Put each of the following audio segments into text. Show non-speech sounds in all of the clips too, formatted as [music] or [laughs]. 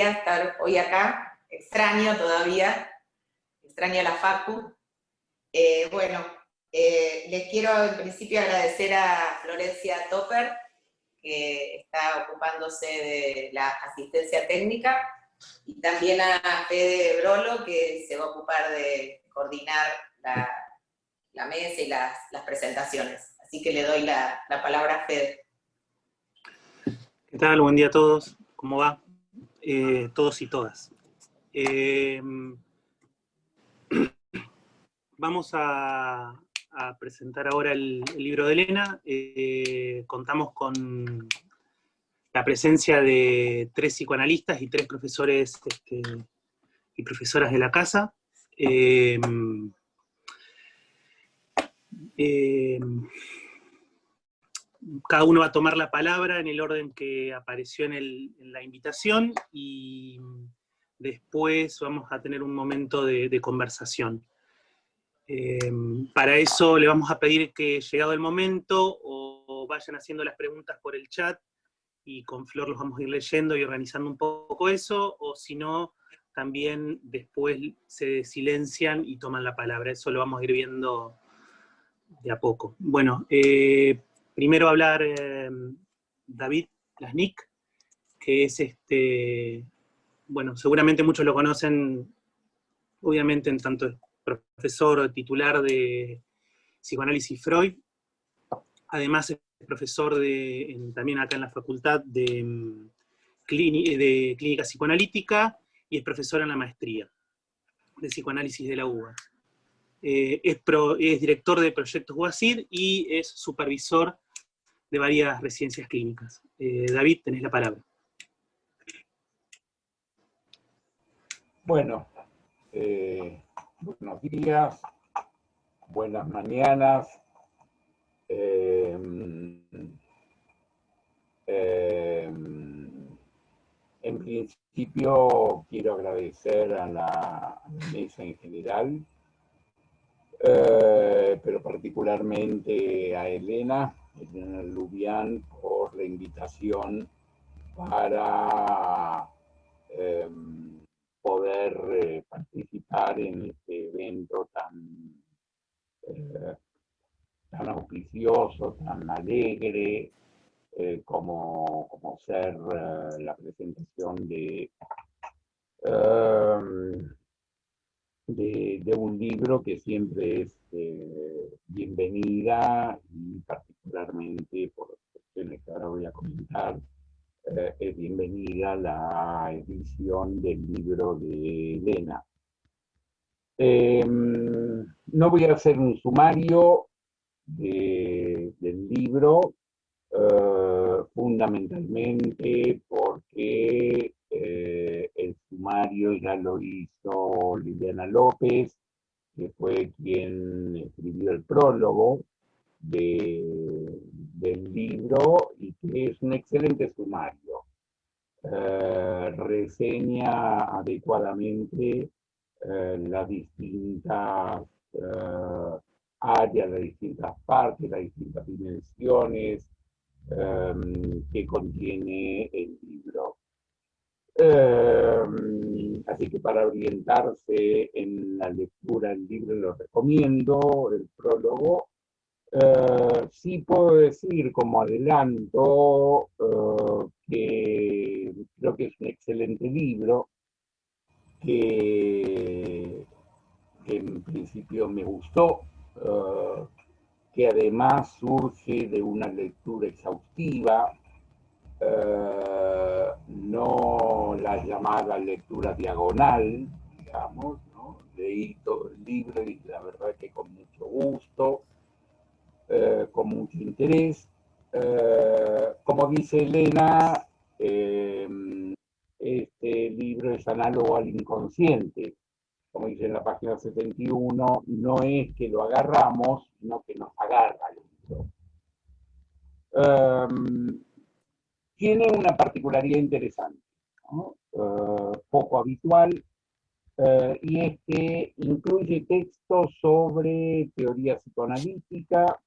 estar hoy acá. Extraño todavía, extraño la Facu. Eh, bueno, eh, les quiero en principio agradecer a Florencia Topper, que está ocupándose de la asistencia técnica, y también a Fede Brolo, que se va a ocupar de coordinar la, mesa y las, presentaciones. Así que le doy la, palabra a Fede. ¿Qué tal? Buen día a todos. ¿Cómo va? Eh, todos y todas. Eh, [clears throat] vamos a, presentar ahora el, libro de Elena. Eh, contamos con la presencia de tres psicoanalistas y tres profesores este, y profesoras de la casa. Cada uno va a tomar la palabra en el orden que apareció en, la invitación y después vamos a tener un momento de, conversación. Eh, para eso le vamos a pedir que llegado el momento o vayan haciendo las preguntas por el chat y con Flor los vamos a ir leyendo y organizando un poco eso, o si no, también después se silencian y toman la palabra. Eso lo vamos a ir viendo de a poco. Bueno, eh, primero hablar eh, David Lasnik, que es este, bueno, seguramente muchos lo conocen, obviamente en tanto profesor titular de psicoanálisis Freud, además es profesor de, también acá en la facultad de, mm, de clínica psicoanalítica y es profesor en la maestría de psicoanálisis de la UBA. Eh, es, director de proyectos UASID y es supervisor de varias residencias clínicas. Eh, David, tenés la palabra. Bueno, eh, buenos días, buenas mañanas, Em, em, en principio quiero agradecer a la mesa en general, eh, pero particularmente a Elena, Elena Lubián, por la invitación para em, poder eh, participar en este evento tan eh, tan auspicioso, tan alegre, eh, como, como, ser eh, la presentación de, em, de, de, un libro que siempre es eh, bienvenida y particularmente por cuestiones que ahora voy a comentar, es bienvenida la edición del libro de Elena. Em, no voy a hacer un sumario, del libro, eh, fundamentalmente porque eh, el sumario ya lo hizo Liliana López, que fue quien escribió el prólogo del libro y que es un excelente sumario. Eh, reseña adecuadamente las distintas áreas, las distintas partes, las distintas dimensiones que contiene el libro. Em, así que para orientarse en la lectura del libro lo recomiendo, el prólogo. Eh, sí puedo decir como adelanto eh, que creo que es un excelente libro, que en principio me gustó, eh, que además surge de una lectura exhaustiva, eh, la llamada lectura diagonal, digamos, ¿no? leí todo el libro y la verdad que con mucho gusto, eh, con mucho interés. como dice Elena, este libro es análogo al inconsciente, como dice en la página 71, no es que lo agarramos, sino que nos agarra el em, tiene una particularidad interesante, eh, poco habitual, eh, y es que incluye textos sobre teoría psicoanalítica,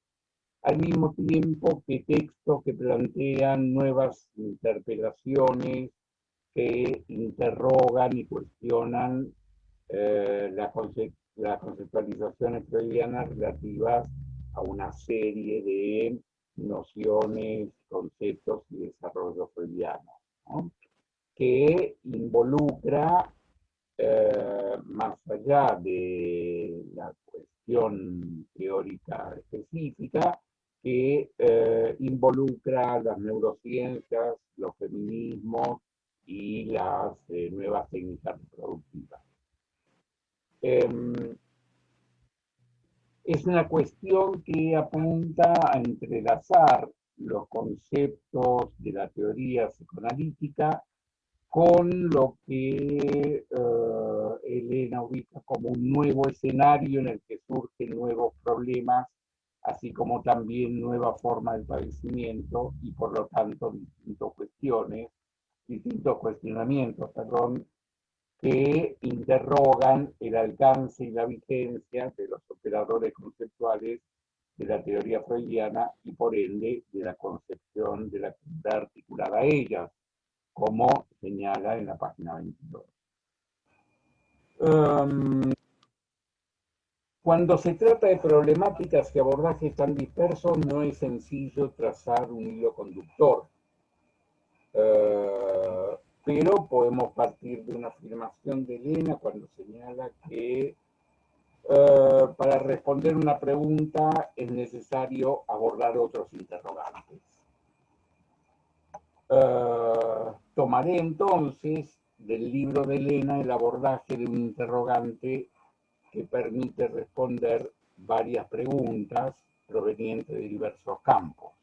al mismo tiempo que textos que plantean nuevas interpelaciones, que interrogan y cuestionan eh, las, conceptualizaciones freudianas relativas a una serie de nociones, conceptos y desarrollo freudiano, que involucra, eh, más allá de la cuestión teórica específica, que eh, involucra las neurociencias, los feminismos y las eh, nuevas técnicas reproductivas. Em, es una cuestión que apunta a entrelazar los conceptos de la teoría psicoanalítica con lo que eh, Elena ubica como un nuevo escenario en el que surgen nuevos problemas así como también nueva forma de padecimiento y por lo tanto distintas cuestiones, distintos cuestionamientos, que interrogan el alcance y la vigencia de los operadores conceptuales de la teoría freudiana y por ende de la concepción de la actividad articulada a ellas, como señala en la página 22. Cuando se trata de problemáticas y abordajes tan dispersos, no es sencillo trazar un hilo conductor. Eh, pero podemos partir de una afirmación de Elena cuando señala que eh, para responder una pregunta es necesario abordar otros interrogantes. Eh, tomaré entonces del libro de Elena el abordaje de un interrogante que permite responder varias preguntas provenientes de diversos campos.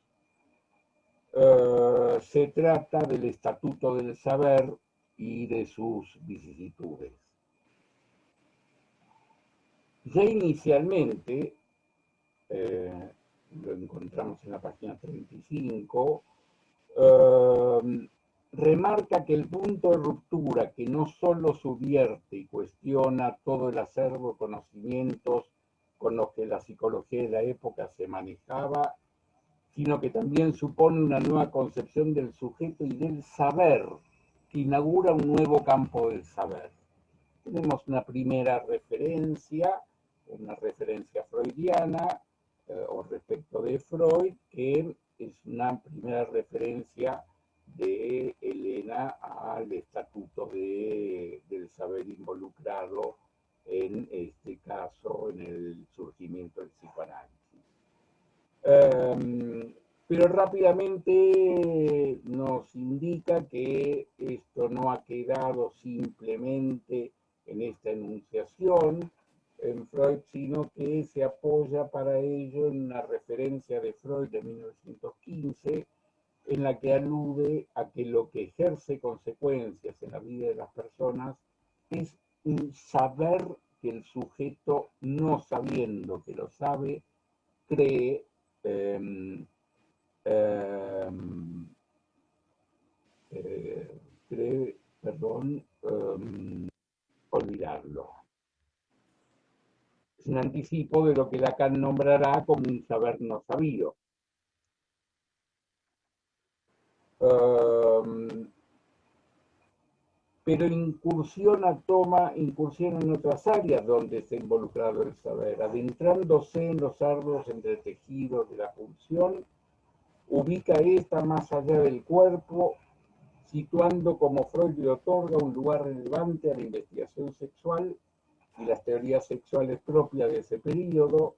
Eh, se trata del Estatuto del Saber y de sus vicisitudes. Ya inicialmente, eh, lo encontramos en la página 35, remarca que el punto de ruptura que no solo subvierte y cuestiona todo el acervo de conocimientos con los que la psicología de la época se manejaba, sino que también supone una nueva concepción del sujeto y del saber, que inaugura un nuevo campo del saber. Tenemos una primera referencia, una referencia freudiana, eh, o respecto de Freud, que es una primera referencia de Elena al estatuto de, del saber involucrado en este caso en el surgimiento del psicoanálisis. Em, pero rápidamente nos indica que esto no ha quedado simplemente en esta enunciación en Freud, sino que se apoya para ello en una referencia de Freud de 1915, en la que alude a que lo que ejerce consecuencias en la vida de las personas es un saber que el sujeto, no sabiendo que lo sabe, cree, em, em, eh, cree perdón, em, olvidarlo. Es un anticipo de lo que Lacan nombrará como un saber no sabido. pero incursiona, toma incursión en otras áreas donde está involucrado el saber, adentrándose en los árboles entretejidos de la pulsión, ubica esta más allá del cuerpo, situando como Freud le otorga un lugar relevante a la investigación sexual y las teorías sexuales propias de ese periodo,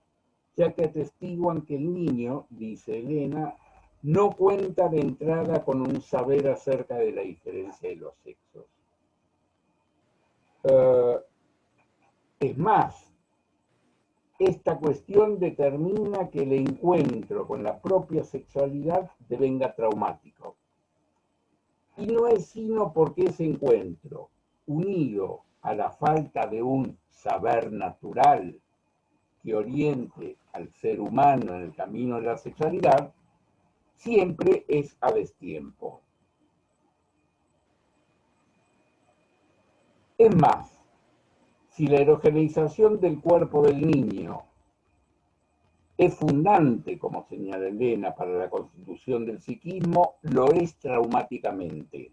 ya que atestiguan que el niño, dice Elena, no cuenta de entrada con un saber acerca de la diferencia de los sexos. Eh, es más, esta cuestión determina que el encuentro con la propia sexualidad devenga traumático. Y no es sino porque ese encuentro, unido a la falta de un saber natural que oriente al ser humano en el camino de la sexualidad, siempre es a destiempo. Es más, si la erogeneización del cuerpo del niño es fundante, como señala Elena, para la constitución del psiquismo, lo es traumáticamente.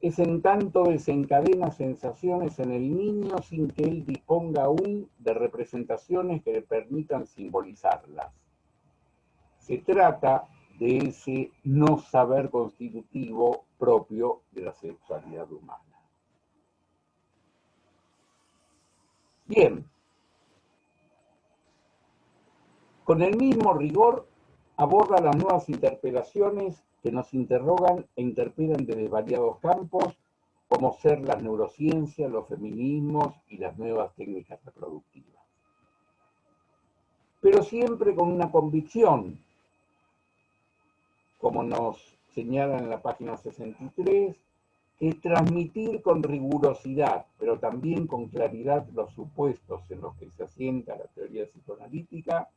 Es en tanto desencadena sensaciones en el niño sin que él disponga aún de representaciones que le permitan simbolizarlas. Se trata de ese no saber constitutivo propio de la sexualidad humana. Bien. Con el mismo rigor aborda las nuevas interpelaciones que nos interrogan e interpelan desde variados campos, como ser las neurociencias, los feminismos y las nuevas técnicas reproductivas. Pero siempre con una convicción, como nos señala en la página 63, es transmitir con rigurosidad, pero también con claridad los supuestos en los que se asienta la teoría psicoanalítica,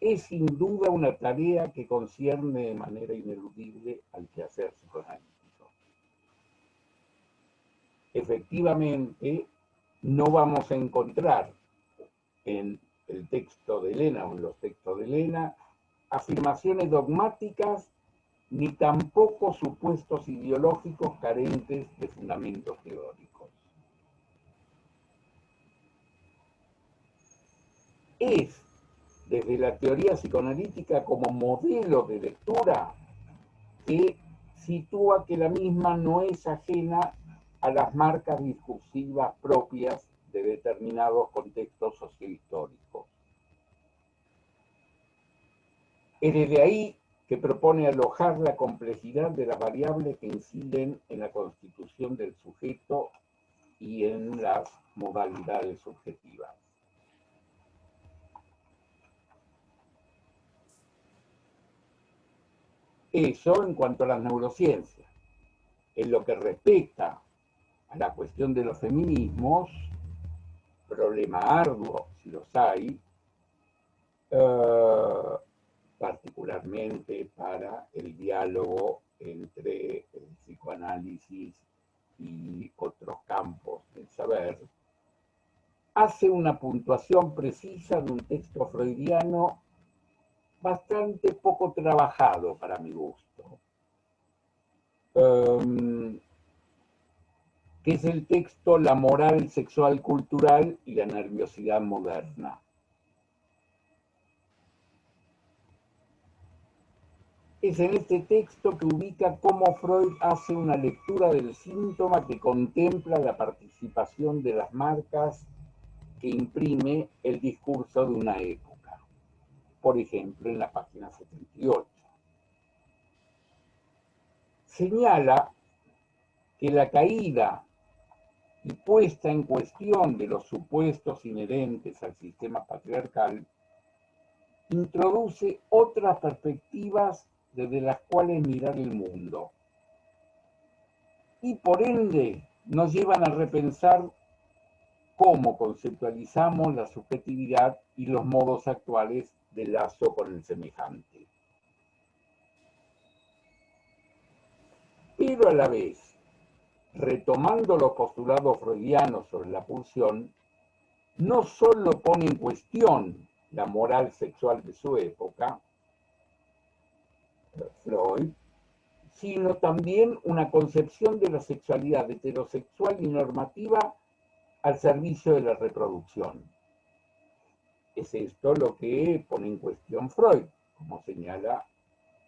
es sin duda una tarea que concierne de manera ineludible al quehacer psicoanalítico. Efectivamente, no vamos a encontrar en el texto de Elena o en los textos de Elena afirmaciones dogmáticas ni tampoco supuestos ideológicos carentes de fundamentos teóricos. Es desde la teoría psicoanalítica como modelo de lectura que sitúa que la misma no es ajena a las marcas discursivas propias de determinados contextos sociohistóricos. Es desde ahí que propone alojar la complejidad de las variables que inciden en la constitución del sujeto y en las modalidades subjetivas. Eso en cuanto a las neurociencias. En lo que respecta a la cuestión de los feminismos, problema arduo, si los hay, uh, particularmente para el diálogo entre el psicoanálisis y otros campos del saber, hace una puntuación precisa de un texto freudiano bastante poco trabajado para mi gusto, um, que es el texto La moral sexual cultural y la nerviosidad moderna. Es en este texto que ubica cómo Freud hace una lectura del síntoma que contempla la participación de las marcas que imprime el discurso de una época. Por ejemplo, en la página 78. Señala que la caída y puesta en cuestión de los supuestos inherentes al sistema patriarcal introduce otras perspectivas desde las cuales mirar el mundo. Y por ende nos llevan a repensar cómo conceptualizamos la subjetividad y los modos actuales de lazo con el semejante. Pero a la vez, retomando los postulados freudianos sobre la pulsión, no solo pone en cuestión la moral sexual de su época, Freud, sino también una concepción de la sexualidad heterosexual y normativa al servicio de la reproducción. Es esto lo que pone en cuestión Freud, como señala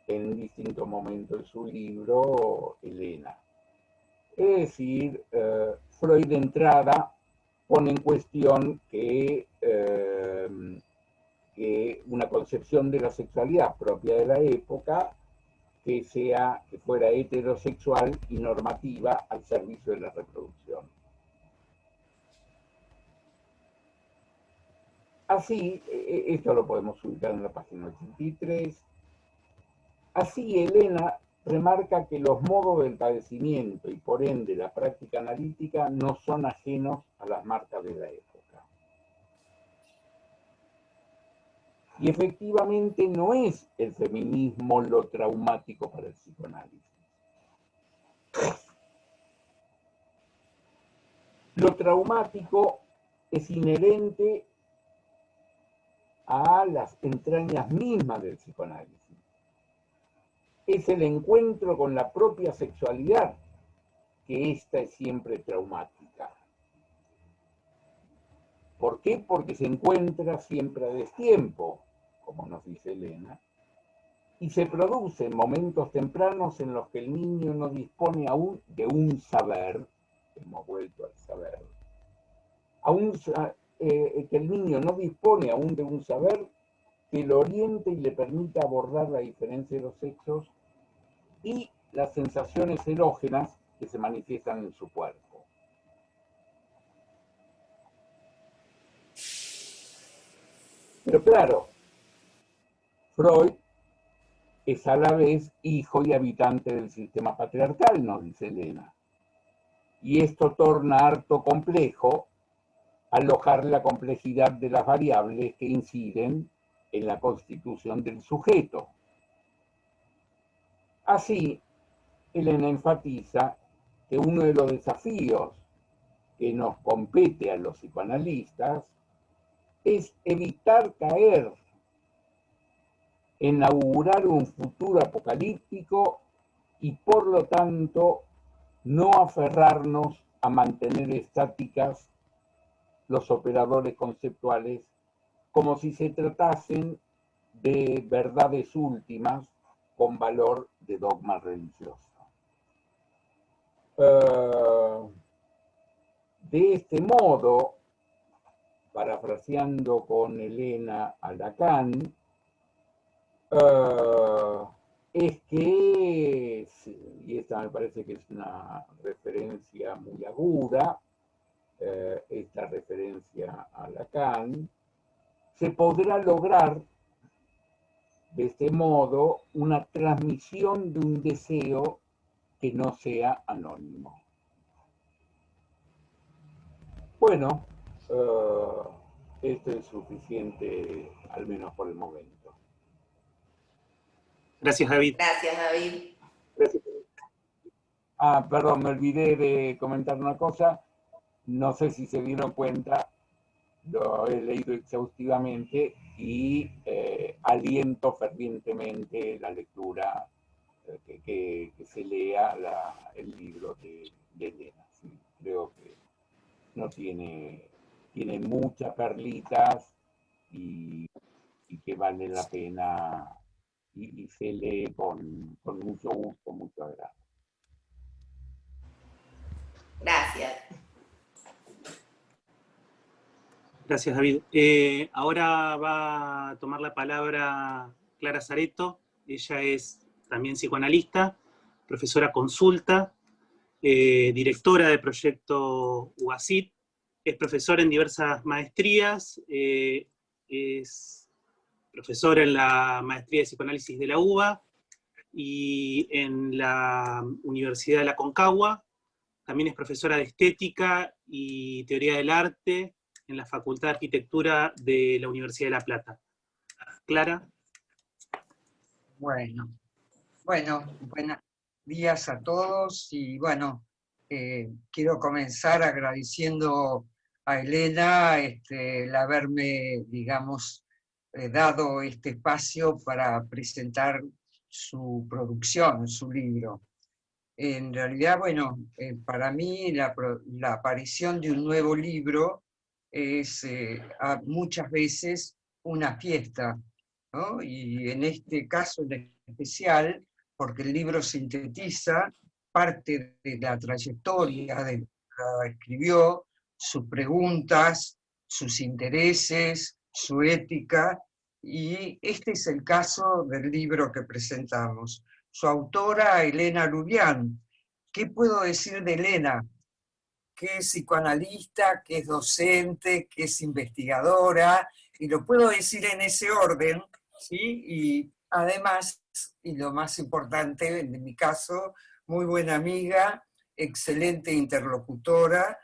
en distintos momentos de su libro Elena. Es decir, eh, Freud de entrada pone en cuestión que, eh, que una concepción de la sexualidad propia de la época que sea, que fuera heterosexual y normativa al servicio de la reproducción. Así, e, e, esto lo podemos ubicar en la página 83, así Elena remarca que los modos del padecimiento y por ende la práctica analítica no son ajenos a las marcas de la época. Y efectivamente no es el feminismo lo traumático para el psicoanálisis. Lo traumático es inherente a las entrañas mismas del psicoanálisis. Es el encuentro con la propia sexualidad, que esta es siempre traumática. ¿Por qué? Porque se encuentra siempre a destiempo, como nos dice Elena, y se produce en momentos tempranos en los que el niño no dispone aún de un saber, hemos vuelto al saber, aún, eh, que el niño no dispone aún de un saber que lo oriente y le permita abordar la diferencia de los sexos y las sensaciones erógenas que se manifiestan en su cuerpo. Pero claro, Freud es a la vez hijo y habitante del sistema patriarcal, nos dice Elena. Y esto torna harto complejo alojar la complejidad de las variables que inciden en la constitución del sujeto. Así, Elena enfatiza que uno de los desafíos que nos compete a los psicoanalistas es evitar caer inaugurar un futuro apocalíptico y por lo tanto no aferrarnos a mantener estáticas los operadores conceptuales como si se tratasen de verdades últimas con valor de dogma religioso. Eh, de este modo, parafraseando con Elena Alacán, Ah, es que, y esta me parece que es una referencia muy aguda, eh, esta referencia a Lacan, se podrá lograr de este modo una transmisión de un deseo que no sea anónimo. Bueno, eh, esto es suficiente, al menos por el momento. Gracias, David. Gracias, David. Ah, perdón, me olvidé de comentar una cosa. No sé si se dieron cuenta, lo he leído exhaustivamente y eh, aliento fervientemente la lectura, eh, que, se lea el libro de, Elena. creo que no tiene, tiene muchas perlitas y, que vale la pena y, se lee con, mucho gusto, mucho agrado. Gracias. Gracias, David. Eh, ahora va a tomar la palabra Clara Zareto. Ella es también psicoanalista, profesora consulta, eh, directora del proyecto UASIT, es profesora en diversas maestrías, eh, es profesora en la maestría de psicoanálisis de la UBA y en la Universidad de la Concagua. También es profesora de estética y teoría del arte en la Facultad de Arquitectura de la Universidad de La Plata. Clara. Bueno, bueno, buenos días a todos y bueno, eh, quiero comenzar agradeciendo a Elena este, el haberme, digamos, dado este espacio para presentar su producción, su libro. En realidad, bueno, eh, para mí la, aparición de un nuevo libro es eh, muchas veces una fiesta, y en este caso en especial, porque el libro sintetiza parte de la trayectoria de que escribió, sus preguntas, sus intereses, su ética, y este es el caso del libro que presentamos. Su autora, Elena Lubián. ¿Qué puedo decir de Elena? Que es psicoanalista, que es docente, que es investigadora, y lo puedo decir en ese orden, ¿sí? Y además, y lo más importante en mi caso, muy buena amiga, excelente interlocutora,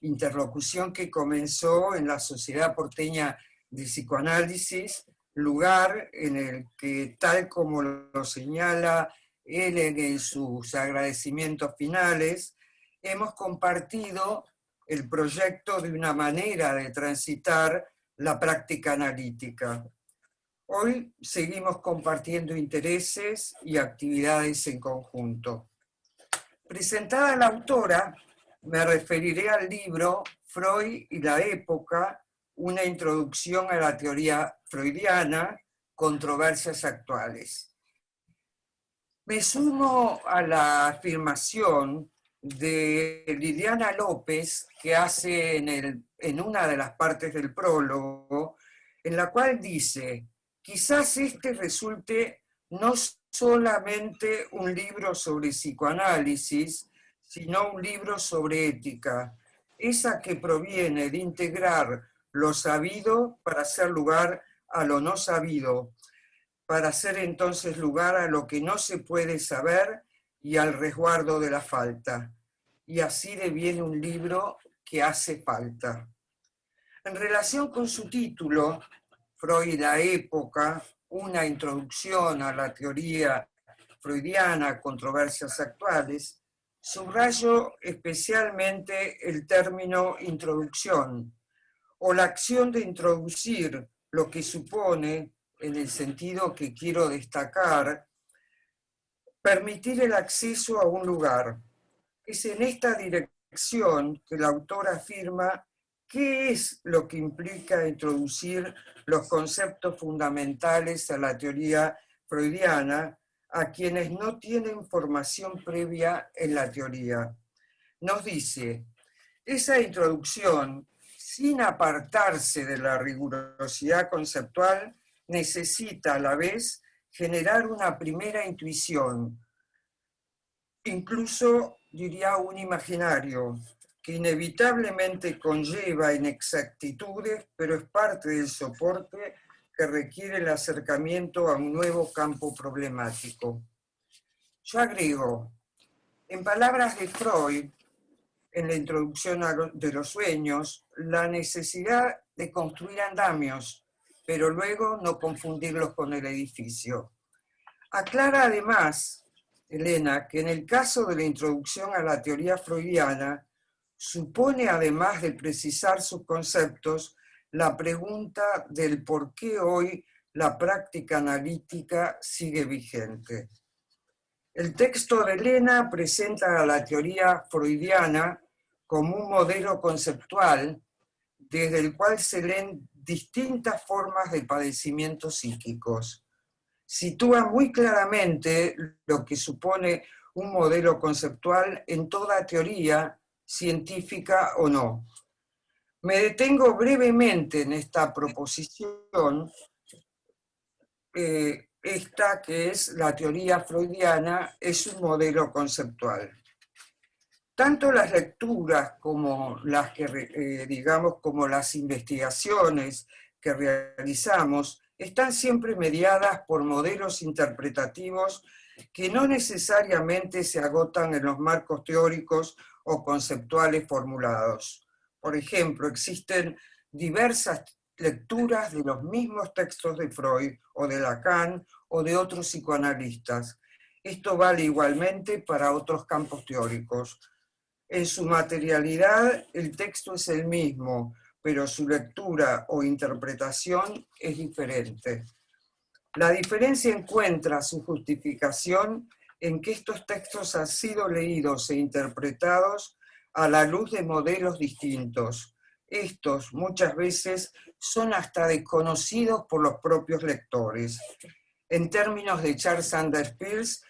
interlocución que comenzó en la Sociedad Porteña de psicoanálisis, lugar en el que, tal como lo señala él en sus agradecimientos finales, hemos compartido el proyecto de una manera de transitar la práctica analítica. Hoy seguimos compartiendo intereses y actividades en conjunto. Presentada la autora, me referiré al libro Freud y la época, una introducción a la teoría freudiana, controversias actuales. Me sumo a la afirmación de Liliana López que hace en, el, en una de las partes del prólogo, en la cual dice, quizás este resulte no solamente un libro sobre psicoanálisis, sino un libro sobre ética, esa que proviene de integrar lo sabido para hacer lugar a lo no sabido, para hacer entonces lugar a lo que no se puede saber y al resguardo de la falta. Y así deviene un libro que hace falta. En relación con su título, Freud la época, una introducción a la teoría freudiana, controversias actuales, subrayo especialmente el término introducción, o la acción de introducir lo que supone, en el sentido que quiero destacar, permitir el acceso a un lugar. Es en esta dirección que el autor afirma qué es lo que implica introducir los conceptos fundamentales a la teoría freudiana a quienes no tienen formación previa en la teoría. Nos dice, esa introducción, sin apartarse de la rigurosidad conceptual, necesita a la vez generar una primera intuición, incluso diría un imaginario, que inevitablemente conlleva inexactitudes, pero es parte del soporte que requiere el acercamiento a un nuevo campo problemático. Yo agrego, en palabras de Freud, en la introducción de los sueños, la necesidad de construir andamios pero luego no confundirlos con el edificio. Aclara además, Elena, que en el caso de la introducción a la teoría freudiana, supone además de precisar sus conceptos, la pregunta del por qué hoy la práctica analítica sigue vigente. El texto de Elena presenta a la teoría freudiana como un modelo conceptual desde el cual se leen distintas formas de padecimientos psíquicos. Sitúa muy claramente lo que supone un modelo conceptual en toda teoría, científica o no. Me detengo brevemente en esta proposición, eh, esta que es la teoría freudiana, es un modelo conceptual tanto las lecturas como las que, eh, digamos, como las investigaciones que realizamos están siempre mediadas por modelos interpretativos que no necesariamente se agotan en los marcos teóricos o conceptuales formulados. Por ejemplo, existen diversas lecturas de los mismos textos de Freud o de Lacan o de otros psicoanalistas. Esto vale igualmente para otros campos teóricos. En su materialidad el texto es el mismo, pero su lectura o interpretación es diferente. La diferencia encuentra su justificación en que estos textos han sido leídos e interpretados a la luz de modelos distintos. Estos muchas veces son hasta desconocidos por los propios lectores. En términos de Charles Sanders Peirce,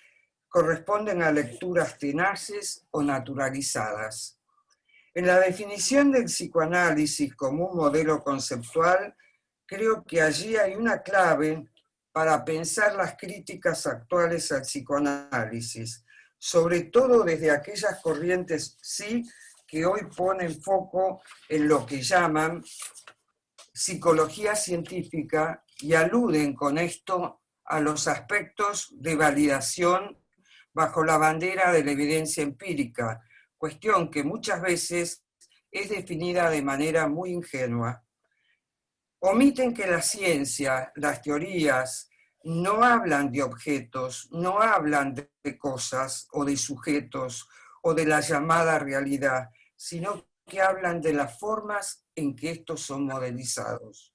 corresponden a lecturas tenaces o naturalizadas. En la definición del psicoanálisis como un modelo conceptual, creo que allí hay una clave para pensar las críticas actuales al psicoanálisis, sobre todo desde aquellas corrientes sí que hoy ponen foco en lo que llaman psicología científica y aluden con esto a los aspectos de validación bajo la bandera de la evidencia empírica, cuestión que muchas veces es definida de manera muy ingenua. Omiten que la ciencia, las teorías, no hablan de objetos, no hablan de cosas o de sujetos o de la llamada realidad, sino que hablan de las formas en que estos son modelizados.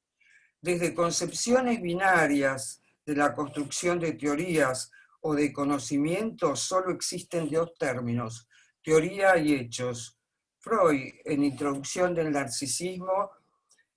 desde concepciones binarias de la construcción de teorías o de conocimientos solo existen dos términos, teoría y hechos. Freud, en Introducción del Narcisismo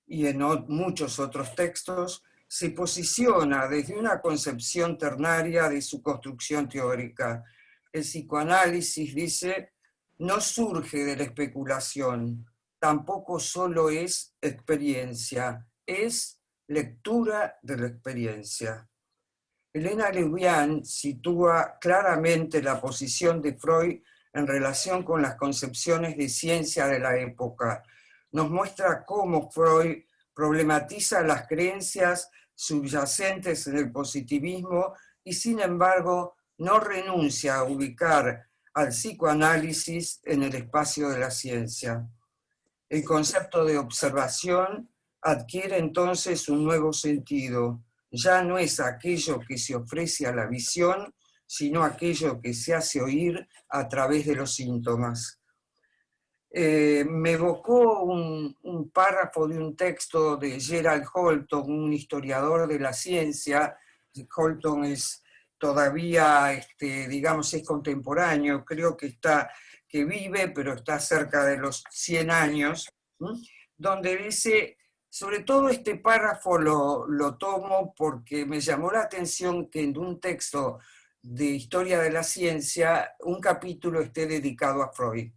y en muchos otros textos, se posiciona desde una concepción ternaria de su construcción teórica. El psicoanálisis, dice, no surge de la especulación, tampoco solo es experiencia, es lectura de la experiencia. Elena Lewian sitúa claramente la posición de Freud en relación con las concepciones de ciencia de la época. Nos muestra cómo Freud problematiza las creencias subyacentes en el positivismo y sin embargo no renuncia a ubicar al psicoanálisis en el espacio de la ciencia. El concepto de observación adquiere entonces un nuevo sentido. Ya no es aquello que se ofrece a la visión, sino aquello que se hace oír a través de los síntomas. Eh, me evocó un, párrafo de un texto de Gerald Holton, un historiador de la ciencia. Holton es todavía, este, digamos, es contemporáneo, creo que está que vive, pero está cerca de los 100 años, donde dice, sobre todo este párrafo lo, lo, tomo porque me llamó la atención que en un texto de historia de la ciencia, un capítulo esté dedicado a Freud.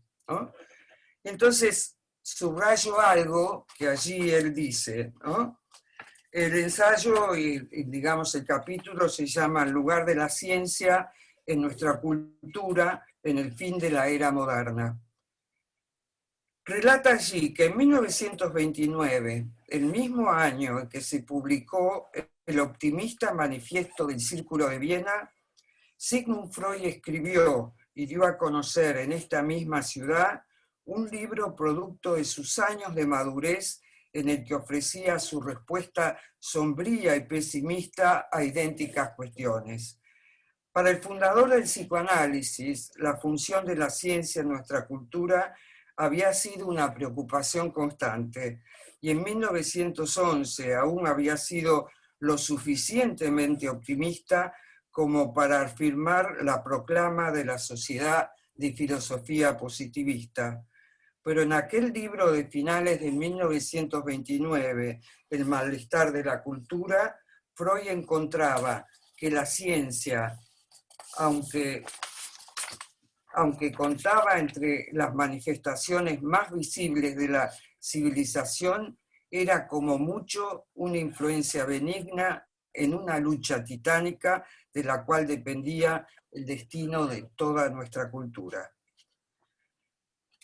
Entonces, subrayo algo que allí él dice, El ensayo y, digamos el capítulo se llama El lugar de la ciencia en nuestra cultura en el fin de la era moderna. Relata allí que en 1929, el mismo año en que se publicó el optimista manifiesto del Círculo de Viena, Sigmund Freud escribió y dio a conocer en esta misma ciudad un libro producto de sus años de madurez en el que ofrecía su respuesta sombría y pesimista a idénticas cuestiones. Para el fundador del psicoanálisis, la función de la ciencia en nuestra cultura había sido una preocupación constante y en 1911 aún había sido lo suficientemente optimista como para afirmar la proclama de la Sociedad de Filosofía Positivista. Pero en aquel libro de finales de 1929, El malestar de la cultura, Freud encontraba que la ciencia aunque, aunque contaba entre las manifestaciones más visibles de la civilización, era como mucho una influencia benigna en una lucha titánica de la cual dependía el destino de toda nuestra cultura.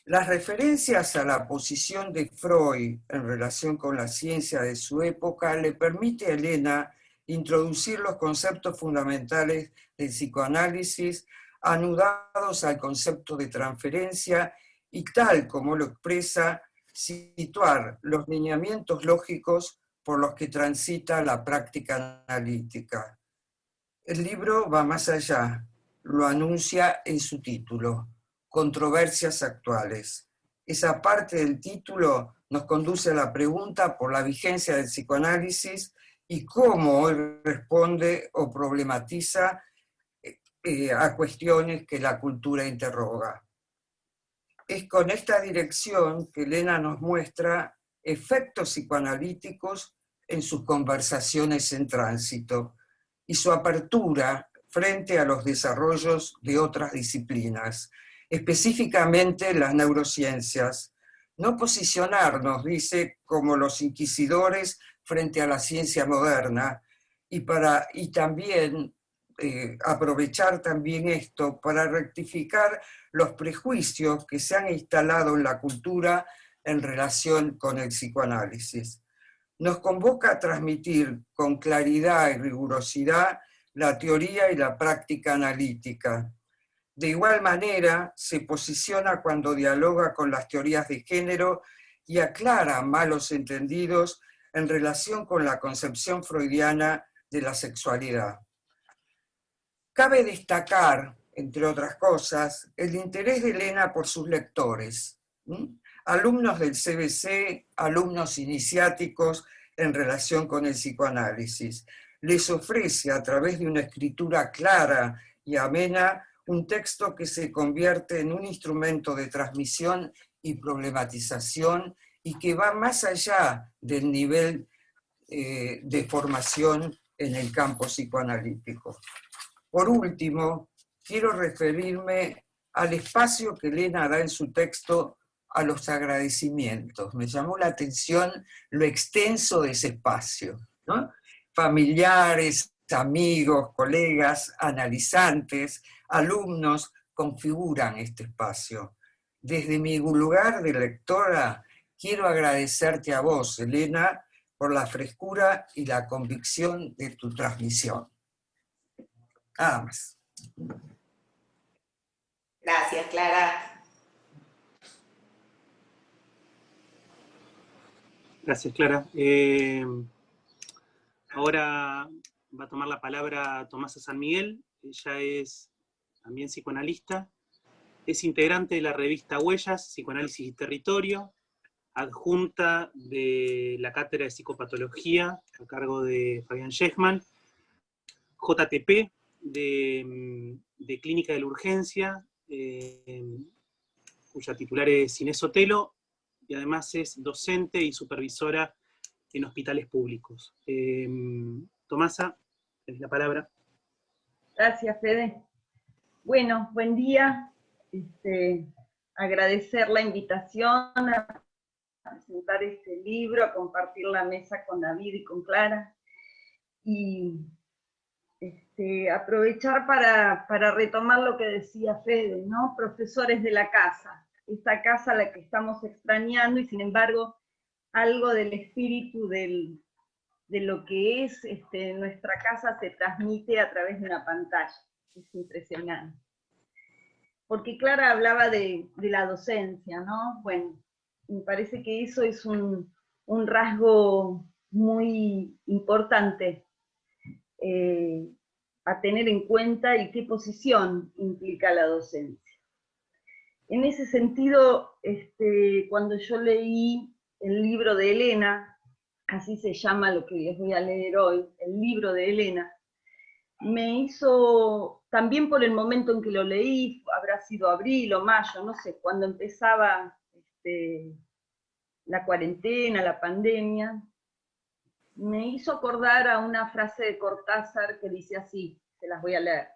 Las referencias a la posición de Freud en relación con la ciencia de su época le permite a Elena introducir los conceptos fundamentales del psicoanálisis anudados al concepto de transferencia y tal como lo expresa, situar los lineamientos lógicos por los que transita la práctica analítica. El libro va más allá, lo anuncia en su título, Controversias actuales. Esa parte del título nos conduce a la pregunta por la vigencia del psicoanálisis y cómo él responde o problematiza eh, a cuestiones que la cultura interroga. Es con esta dirección que Elena nos muestra efectos psicoanalíticos en sus conversaciones en tránsito y su apertura frente a los desarrollos de otras disciplinas, específicamente las neurociencias. No posicionarnos, dice, como los inquisidores frente a la ciencia moderna y, para, y también eh, aprovechar también esto para rectificar los prejuicios que se han instalado en la cultura en relación con el psicoanálisis. Nos convoca a transmitir con claridad y rigurosidad la teoría y la práctica analítica. De igual manera, se posiciona cuando dialoga con las teorías de género y aclara malos entendidos en relación con la concepción freudiana de la sexualidad. Cabe destacar, entre otras cosas, el interés de Elena por sus lectores, alumnos del CBC, alumnos iniciáticos en relación con el psicoanálisis. Les ofrece a través de una escritura clara y amena un texto que se convierte en un instrumento de transmisión y problematización y que va más allá del nivel eh, de formación en el campo psicoanalítico. Por último, quiero referirme al espacio que Elena da en su texto a los agradecimientos. Me llamó la atención lo extenso de ese espacio. Familiares, amigos, colegas, analizantes, alumnos configuran este espacio. Desde mi lugar de lectora, quiero agradecerte a vos, Elena, por la frescura y la convicción de tu transmisión. Nada más. Gracias, Clara. Gracias, Clara. Eh, ahora va a tomar la palabra Tomasa San Miguel. Ella es también psicoanalista. Es integrante de la revista Huellas, Psicoanálisis y Territorio, adjunta de la Cátedra de Psicopatología, a cargo de Fabián Schechman, JTP, de, Clínica de la Urgencia, eh, cuya titular es Inés Sotelo, y además es docente y supervisora en hospitales públicos. Eh, Tomasa, tenés la palabra. Gracias, Fede. Bueno, buen día. Este, agradecer la invitación a presentar este libro, a compartir la mesa con David y con Clara. Y este, aprovechar para, para, retomar lo que decía Fede, ¿no? Profesores de la casa, esta casa a la que estamos extrañando y sin embargo algo del espíritu de lo que es este, nuestra casa se transmite a través de una pantalla. Es impresionante. Porque Clara hablaba de, de la docencia, ¿no? Bueno, me parece que eso es un, un rasgo muy importante eh, a tener en cuenta y qué posición implica la docencia. En ese sentido, este, cuando yo leí el libro de Elena, así se llama lo que les voy a leer hoy, el libro de Elena, me hizo, también por el momento en que lo leí, habrá sido abril o mayo, no sé, cuando empezaba este, la cuarentena, la pandemia, me hizo acordar a una frase de Cortázar que dice así, se las voy a leer.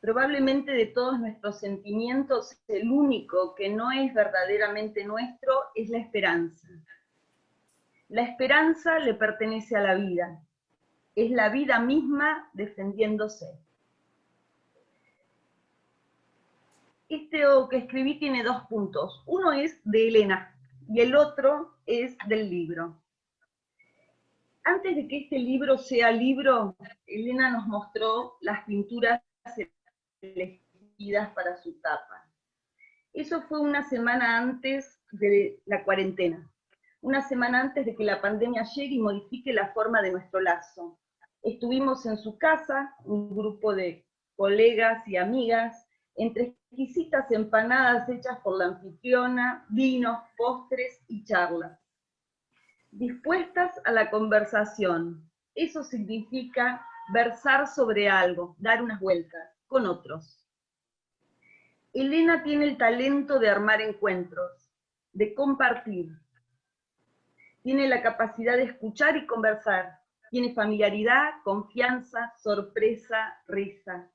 Probablemente de todos nuestros sentimientos, el único que no es verdaderamente nuestro es la esperanza. La esperanza le pertenece a la vida, es la vida misma defendiéndose. Este que escribí tiene dos puntos. Uno es de Elena, y el otro es del libro. Antes de que este libro sea libro, Elena nos mostró las pinturas elegidas para su tapa. Eso fue una semana antes de la cuarentena, una semana antes de que la pandemia llegue y modifique la forma de nuestro lazo. Estuvimos en su casa, un grupo de colegas y amigas, entre exquisitas empanadas hechas por la anfitriona, vinos, postres y charlas. Dispuestas a la conversación. Eso significa versar sobre algo, dar unas vueltas, con otros. Elena tiene el talento de armar encuentros, de compartir. Tiene la capacidad de escuchar y conversar. Tiene familiaridad, confianza, sorpresa, risa.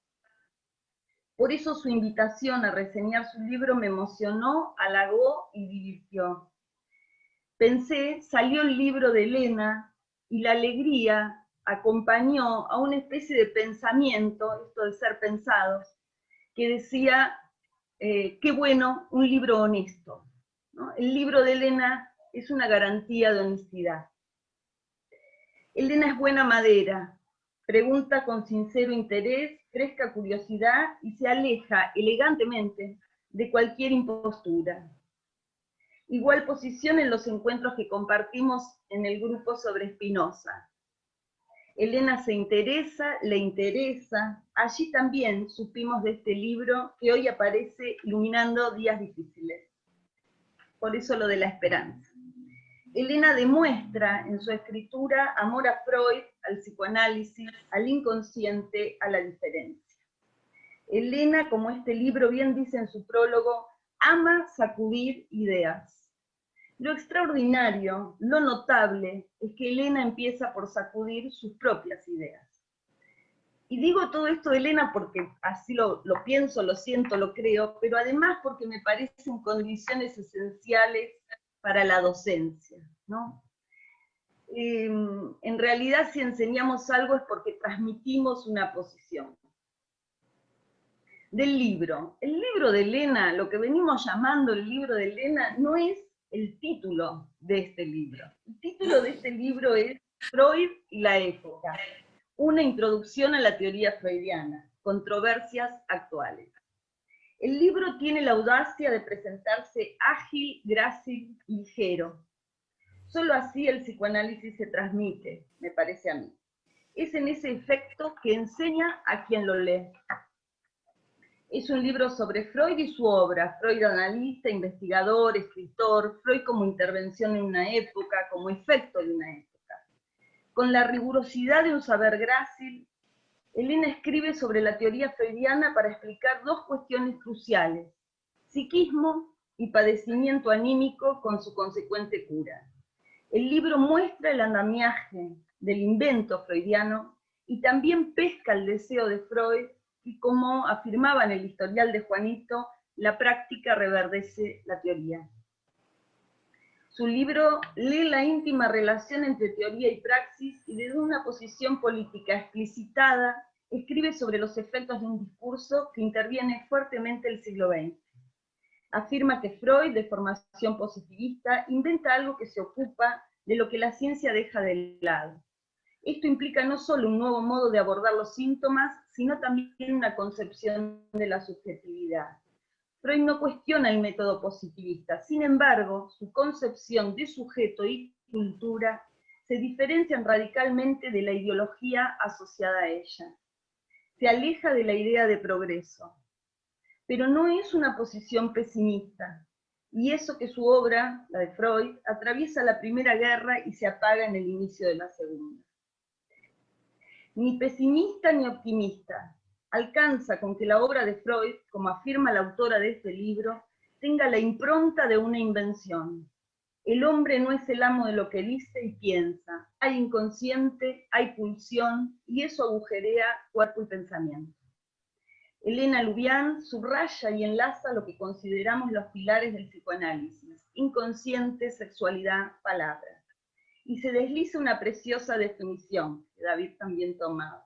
Por eso su invitación a reseñar su libro me emocionó, halagó y divirtió. Pensé, salió el libro de Elena y la alegría acompañó a una especie de pensamiento, esto de ser pensados, que decía, eh, qué bueno, un libro honesto. El libro de Elena es una garantía de honestidad. Elena es buena madera, pregunta con sincero interés fresca curiosidad y se aleja elegantemente de cualquier impostura. Igual posición en los encuentros que compartimos en el grupo sobre Spinoza. Elena se interesa, le interesa. Allí también supimos de este libro que hoy aparece iluminando días difíciles. Por eso lo de la esperanza. Elena demuestra en su escritura amor a Freud, al psicoanálisis, al inconsciente, a la diferencia. Elena, como este libro bien dice en su prólogo, ama sacudir ideas. Lo extraordinario, lo notable, es que Elena empieza por sacudir sus propias ideas. Y digo todo esto, Elena, porque así lo, pienso, lo siento, lo creo, pero además porque me parecen condiciones esenciales para la docencia, ¿no? Em, en realidad, si enseñamos algo es porque transmitimos una posición. Del libro. El libro de Elena, lo que venimos llamando el libro de Elena, no es el título de este libro. El título de este libro es Freud y la época, una introducción a la teoría freudiana, controversias actuales. El libro tiene la audacia de presentarse ágil, grácil, ligero. Solo así el psicoanálisis se transmite, me parece a mí. Es en ese efecto que enseña a quien lo lee. Es un libro sobre Freud y su obra, Freud analista, investigador, escritor, Freud como intervención en una época, como efecto de una época. Con la rigurosidad de un saber grácil, Elena escribe sobre la teoría freudiana para explicar dos cuestiones cruciales, psiquismo y padecimiento anímico con su consecuente cura. El libro muestra el andamiaje del invento freudiano y también pesca el deseo de Freud y como afirmaba en el historial de Juanito, la práctica reverdece la teoría. Su libro lee la íntima relación entre teoría y praxis y desde una posición política explicitada escribe sobre los efectos de un discurso que interviene fuertemente el siglo XX. Afirma que Freud, de formación positivista, inventa algo que se ocupa de lo que la ciencia deja de lado. Esto implica no solo un nuevo modo de abordar los síntomas, sino también una concepción de la subjetividad. Freud no cuestiona el método positivista, sin embargo, su concepción de sujeto y cultura se diferencian radicalmente de la ideología asociada a ella. Se aleja de la idea de progreso, pero no es una posición pesimista, y eso que su obra, la de Freud, atraviesa la Primera Guerra y se apaga en el inicio de la Segunda. Ni pesimista ni optimista, alcanza con que la obra de Freud, como afirma la autora de este libro, tenga la impronta de una invención. El hombre no es el amo de lo que dice y piensa. Hay inconsciente, hay pulsión, y eso agujerea cuerpo y pensamiento. Elena Lubián subraya y enlaza lo que consideramos los pilares del psicoanálisis, inconsciente, sexualidad, palabra. Y se desliza una preciosa definición, que David también tomaba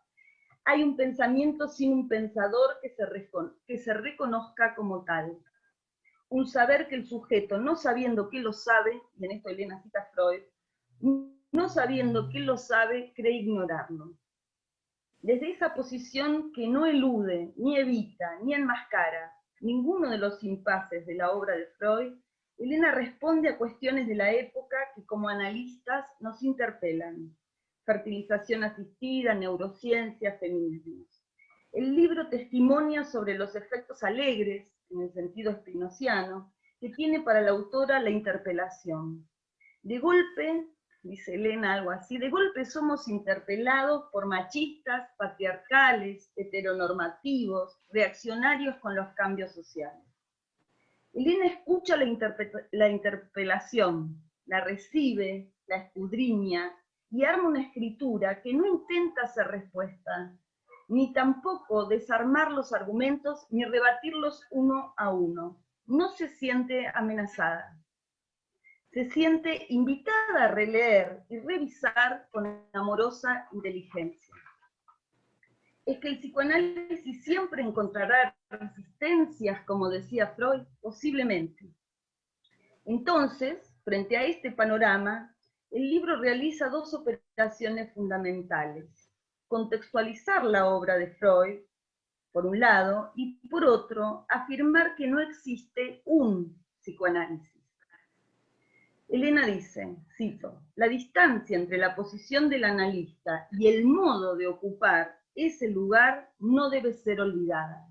hay un pensamiento sin un pensador que se, reconozca como tal. Un saber que el sujeto, no sabiendo que lo sabe, y en esto Elena cita Freud, no sabiendo que lo sabe, cree ignorarlo. Desde esa posición que no elude, ni evita, ni enmascara ninguno de los impases de la obra de Freud, Elena responde a cuestiones de la época que como analistas nos interpelan fertilización asistida, neurociencia, feminismo. El libro testimonia sobre los efectos alegres, en el sentido espinociano, que tiene para la autora la interpelación. De golpe, dice Elena algo así, de golpe somos interpelados por machistas, patriarcales, heteronormativos, reaccionarios con los cambios sociales. Elena escucha la, la interpelación, la recibe, la escudriña, y arma una escritura que no intenta hacer respuesta, ni tampoco desarmar los argumentos ni rebatirlos uno a uno. No se siente amenazada. Se siente invitada a releer y revisar con amorosa inteligencia. Es que el psicoanálisis siempre encontrará resistencias, como decía Freud, posiblemente. Entonces, frente a este panorama, el libro realiza dos operaciones fundamentales. Contextualizar la obra de Freud, por un lado, y por otro, afirmar que no existe un psicoanálisis. Elena dice, cito, la distancia entre la posición del analista y el modo de ocupar ese lugar no debe ser olvidada.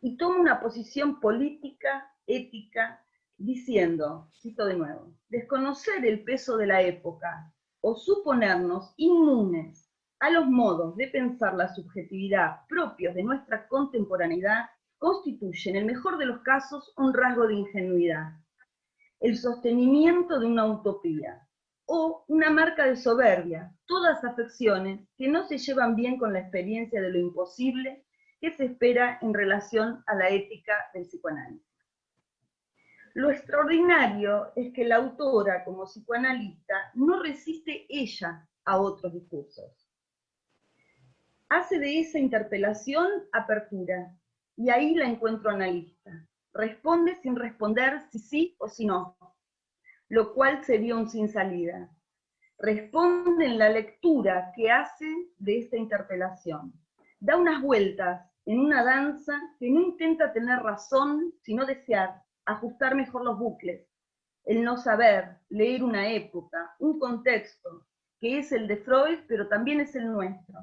Y toma una posición política, ética, diciendo, cito de nuevo, desconocer el peso de la época o suponernos inmunes a los modos de pensar la subjetividad propios de nuestra contemporaneidad constituye, en el mejor de los casos, un rasgo de ingenuidad, el sostenimiento de una utopía, o una marca de soberbia, todas afecciones que no se llevan bien con la experiencia de lo imposible que se espera en relación a la ética del psicoanálisis. Lo extraordinario es que la autora, como psicoanalista, no resiste ella a otros discursos. Hace de esa interpelación apertura, y ahí la encuentro analista. Responde sin responder si sí o si no, lo cual sería un sin salida. Responde en la lectura que hace de esta interpelación. Da unas vueltas en una danza que no intenta tener razón, sino desear, ajustar mejor los bucles, el no saber, leer una época, un contexto, que es el de Freud, pero también es el nuestro.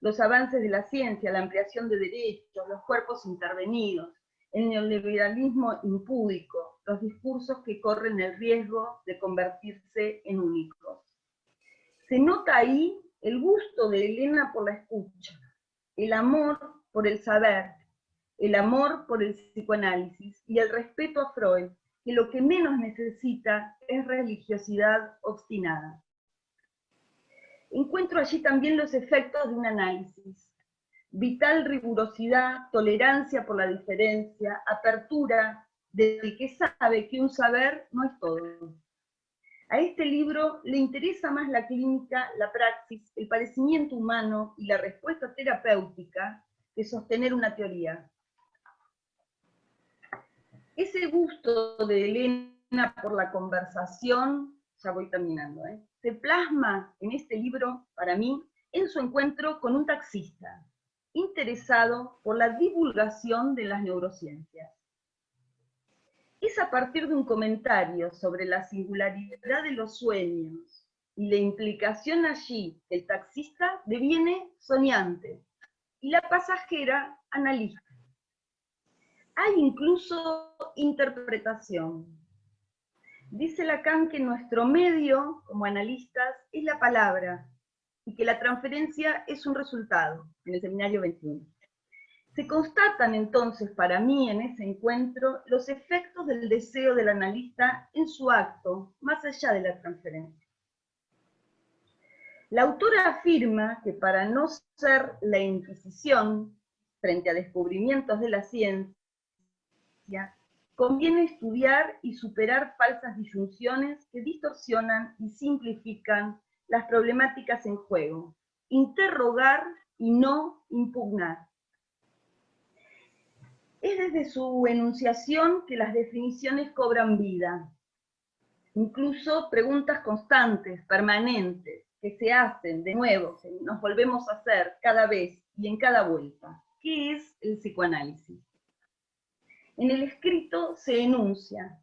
Los avances de la ciencia, la ampliación de derechos, los cuerpos intervenidos, el neoliberalismo impúdico, los discursos que corren el riesgo de convertirse en únicos. Se nota ahí el gusto de Elena por la escucha, el amor por el saber, el amor por el psicoanálisis y el respeto a Freud, que lo que menos necesita es religiosidad obstinada. Encuentro allí también los efectos de un análisis. Vital rigurosidad, tolerancia por la diferencia, apertura del que sabe que un saber no es todo. A este libro le interesa más la clínica, la praxis, el padecimiento humano y la respuesta terapéutica que sostener una teoría. Ese gusto de Elena por la conversación, ya voy terminando, ¿eh? se plasma en este libro, para mí, en su encuentro con un taxista, interesado por la divulgación de las neurociencias. Es a partir de un comentario sobre la singularidad de los sueños y la implicación allí el taxista deviene soñante y la pasajera analista hay incluso interpretación. Dice Lacan que nuestro medio, como analistas, es la palabra, y que la transferencia es un resultado, en el seminario 21. Se constatan entonces para mí en ese encuentro los efectos del deseo del analista en su acto, más allá de la transferencia. La autora afirma que para no ser la Inquisición frente a descubrimientos de la ciencia, conviene estudiar y superar falsas disyunciones que distorsionan y simplifican las problemáticas en juego. Interrogar y no impugnar. Es desde su enunciación que las definiciones cobran vida. Incluso preguntas constantes, permanentes, que se hacen de nuevo, nos volvemos a hacer cada vez y en cada vuelta. ¿Qué es el psicoanálisis? En el escrito se enuncia.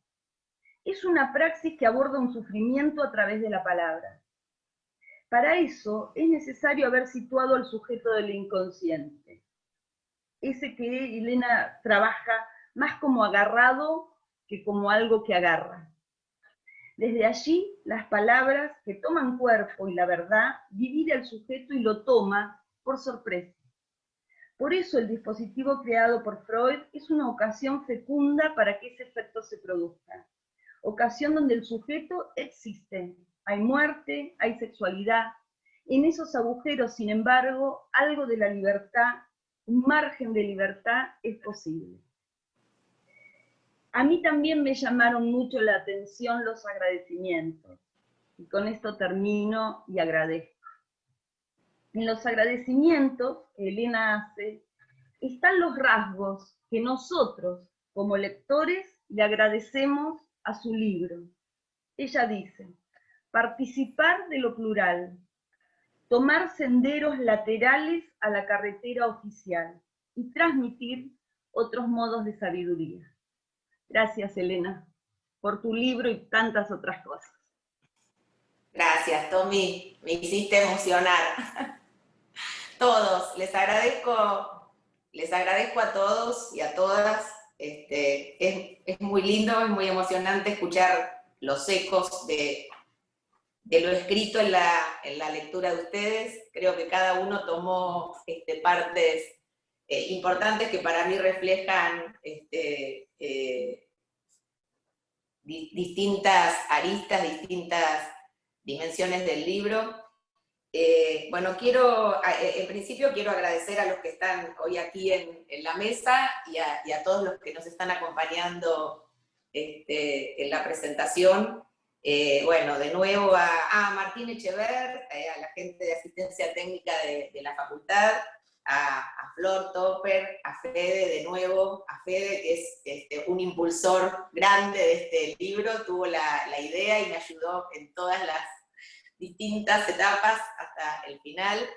Es una praxis que aborda un sufrimiento a través de la palabra. Para eso es necesario haber situado al sujeto del inconsciente. Ese que Elena trabaja más como agarrado que como algo que agarra. Desde allí, las palabras que toman cuerpo y la verdad divide al sujeto y lo toma por sorpresa. Por eso el dispositivo creado por Freud es una ocasión fecunda para que ese efecto se produzca. Ocasión donde el sujeto existe. Hay muerte, hay sexualidad. En esos agujeros, sin embargo, algo de la libertad, un margen de libertad es posible. A mí también me llamaron mucho la atención los agradecimientos. Y con esto termino y agradezco. En los agradecimientos que Elena hace, están los rasgos que nosotros, como lectores, le agradecemos a su libro. Ella dice, participar de lo plural, tomar senderos laterales a la carretera oficial y transmitir otros modos de sabiduría. Gracias, Elena, por tu libro y tantas otras cosas. Gracias, Tommy. Me hiciste emocionar. [laughs] todos, les agradezco, les agradezco a todos y a todas este, es, muy lindo, es muy emocionante escuchar los ecos de, de lo escrito en la, en la, lectura de ustedes. Creo que cada uno tomó este, partes eh, importantes que para mí reflejan este, eh, distintas aristas, distintas dimensiones del libro. Eh, bueno, quiero, en principio quiero agradecer a los que están hoy aquí en, la mesa y a, todos los que nos están acompañando este, en la presentación. Eh, bueno, de nuevo a, Martín Echever, eh, a la gente de asistencia técnica de, la facultad, a, Flor Topper, a Fede de nuevo, a Fede que es este, un impulsor grande de este libro, tuvo la, la idea y me ayudó en todas las distintas etapas hasta el final.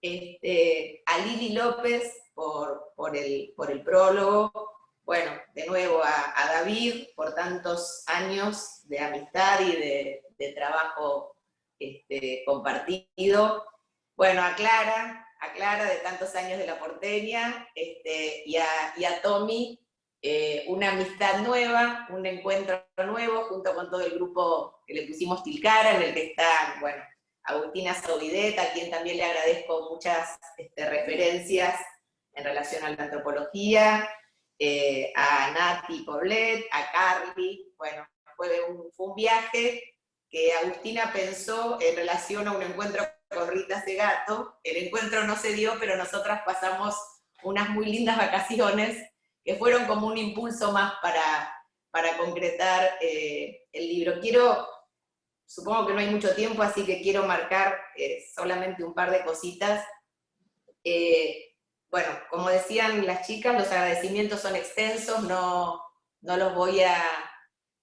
Este, a Lili López por, por, el, por el prólogo, bueno, de nuevo a, David por tantos años de amistad y de, trabajo este, compartido, bueno, a Clara, a Clara de tantos años de la porteña, este, y, a, Tommy eh, una amistad nueva, un encuentro nuevo, junto con todo el grupo que le pusimos Tilcara, en el que está, bueno, Agustina Sauvidet, a quien también le agradezco muchas este, referencias en relación a la antropología, eh, a Nati Poblet, a Carly, bueno, fue un, fue un viaje que Agustina pensó en relación a un encuentro con Rita Segato, el encuentro no se dio, pero nosotras pasamos unas muy lindas vacaciones que fueron como un impulso más para, para concretar eh, el libro. Quiero, supongo que no hay mucho tiempo, así que quiero marcar eh, solamente un par de cositas. Eh, bueno, como decían las chicas, los agradecimientos son extensos, no, no los voy a,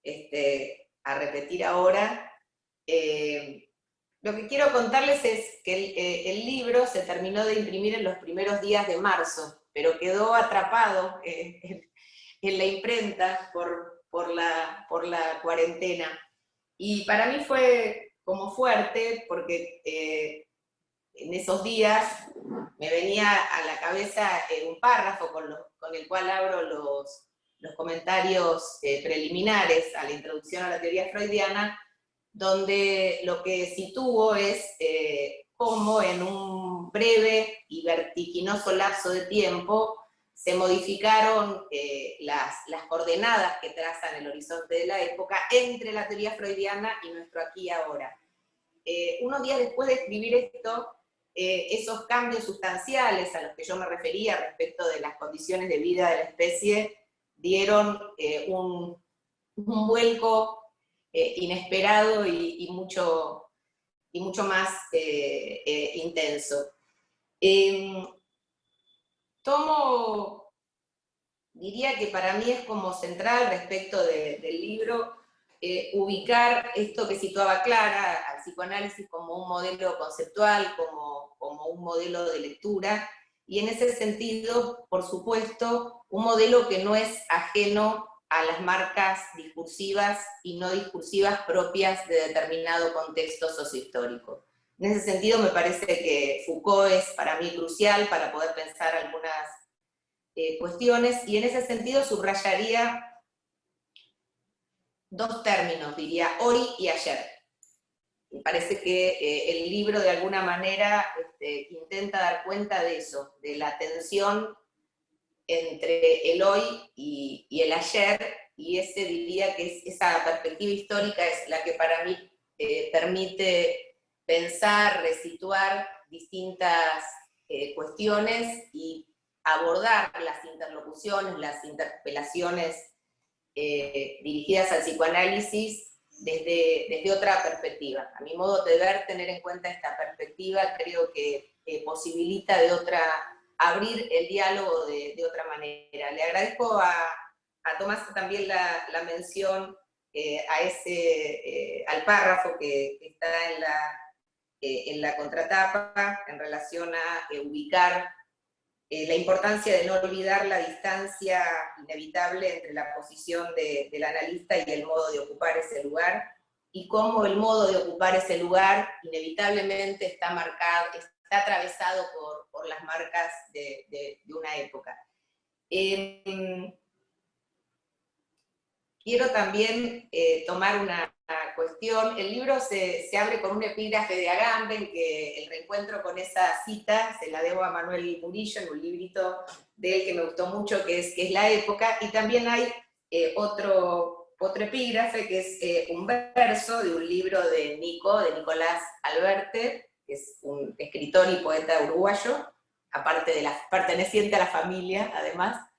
este, repetir ahora. lo que quiero contarles es que el, el libro se terminó de imprimir en los primeros días de marzo, pero quedó atrapado en, la imprenta por, por, la, cuarentena. Y para mí fue como fuerte, porque eh, en esos días me venía a la cabeza eh, un párrafo con, el cual abro los, los comentarios eh, preliminares a la introducción a la teoría freudiana, donde lo que sitúo es cómo en un breve y vertiginoso lapso de tiempo se modificaron eh, las, coordenadas que trazan el horizonte de la época entre la teoría freudiana y nuestro aquí y ahora. Eh, unos días después de escribir esto, eh, esos cambios sustanciales a los que yo me refería respecto de las condiciones de vida de la especie dieron un, un, vuelco inesperado y, mucho, y mucho más eh, eh, intenso. Em, tomo, diría que para mí es como central respecto del libro, eh, ubicar esto que situaba Clara, al psicoanálisis como un modelo conceptual, como, como un modelo de lectura, y en ese sentido, por supuesto, un modelo que no es ajeno a las marcas discursivas y no discursivas propias de determinado contexto sociohistórico. En ese sentido me parece que Foucault es para mí crucial para poder pensar algunas eh, cuestiones, y en ese sentido subrayaría dos términos, diría hoy y ayer. Me parece que eh, el libro de alguna manera este, intenta dar cuenta de eso, de la tensión entre el hoy y, el ayer, y ese diría que esa perspectiva histórica es la que para mí eh, permite pensar, resituar distintas eh, cuestiones y abordar las interlocuciones, las interpelaciones dirigidas al psicoanálisis desde, desde otra perspectiva. A mi modo de ver, tener en cuenta esta perspectiva creo que posibilita de otra abrir el diálogo de, otra manera. Le agradezco a, Tomás también la, mención eh, a ese, eh, al párrafo que, está en la, eh, en la contratapa en relación a ubicar la importancia de no olvidar la distancia inevitable entre la posición del analista y el modo de ocupar ese lugar, y cómo el modo de ocupar ese lugar inevitablemente está marcado, está atravesado por, las marcas de, una época. Em, quiero también eh, tomar una, cuestión. El libro se, abre con un epígrafe de Agamben, que el reencuentro con esa cita se la debo a Manuel Murillo en un librito de él que me gustó mucho, que es, que es La Época, y también hay eh, otro, otro epígrafe, que es eh, un verso de un libro de Nico, de Nicolás Alberte, que es un escritor y poeta uruguayo, aparte de la, perteneciente a la familia, además,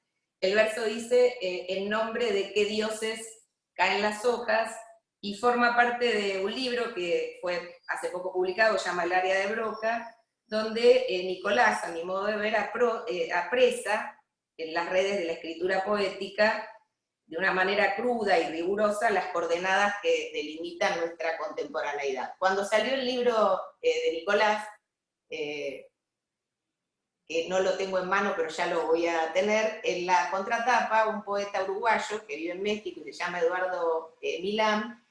el verso dice, eh, en nombre de qué dioses caen las hojas, y forma parte de un libro que fue hace poco publicado, llama El área de Broca, donde eh, Nicolás, a mi modo de ver, eh, apresa en las redes de la escritura poética, de una manera cruda y rigurosa, las coordenadas que delimitan nuestra contemporaneidad. Cuando salió el libro de Nicolás, que no lo tengo en mano, pero ya lo voy a tener, en la contratapa un poeta uruguayo que vive en México y se llama Eduardo eh, Milán,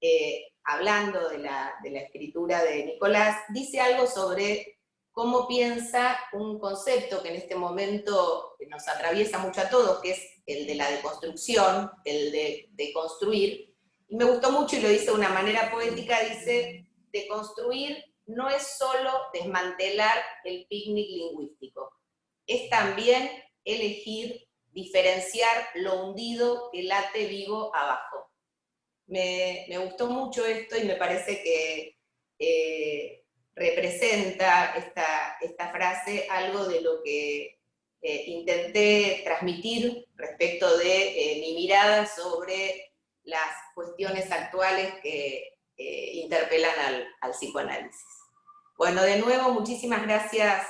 eh, hablando de la, de escritura de Nicolás, dice algo sobre cómo piensa un concepto que en este momento nos atraviesa mucho a todos, que es el de la deconstrucción, el de, de construir, y me gustó mucho y lo dice de una manera poética, dice, deconstruir no es solo desmantelar el picnic lingüístico, es también elegir, diferenciar lo hundido que late vivo abajo. Me, gustó mucho esto y me parece que eh, representa esta, frase algo de lo que eh, intenté transmitir respecto de eh, mi mirada sobre las cuestiones actuales que interpelan al psicoanálisis. Bueno, de nuevo, muchísimas gracias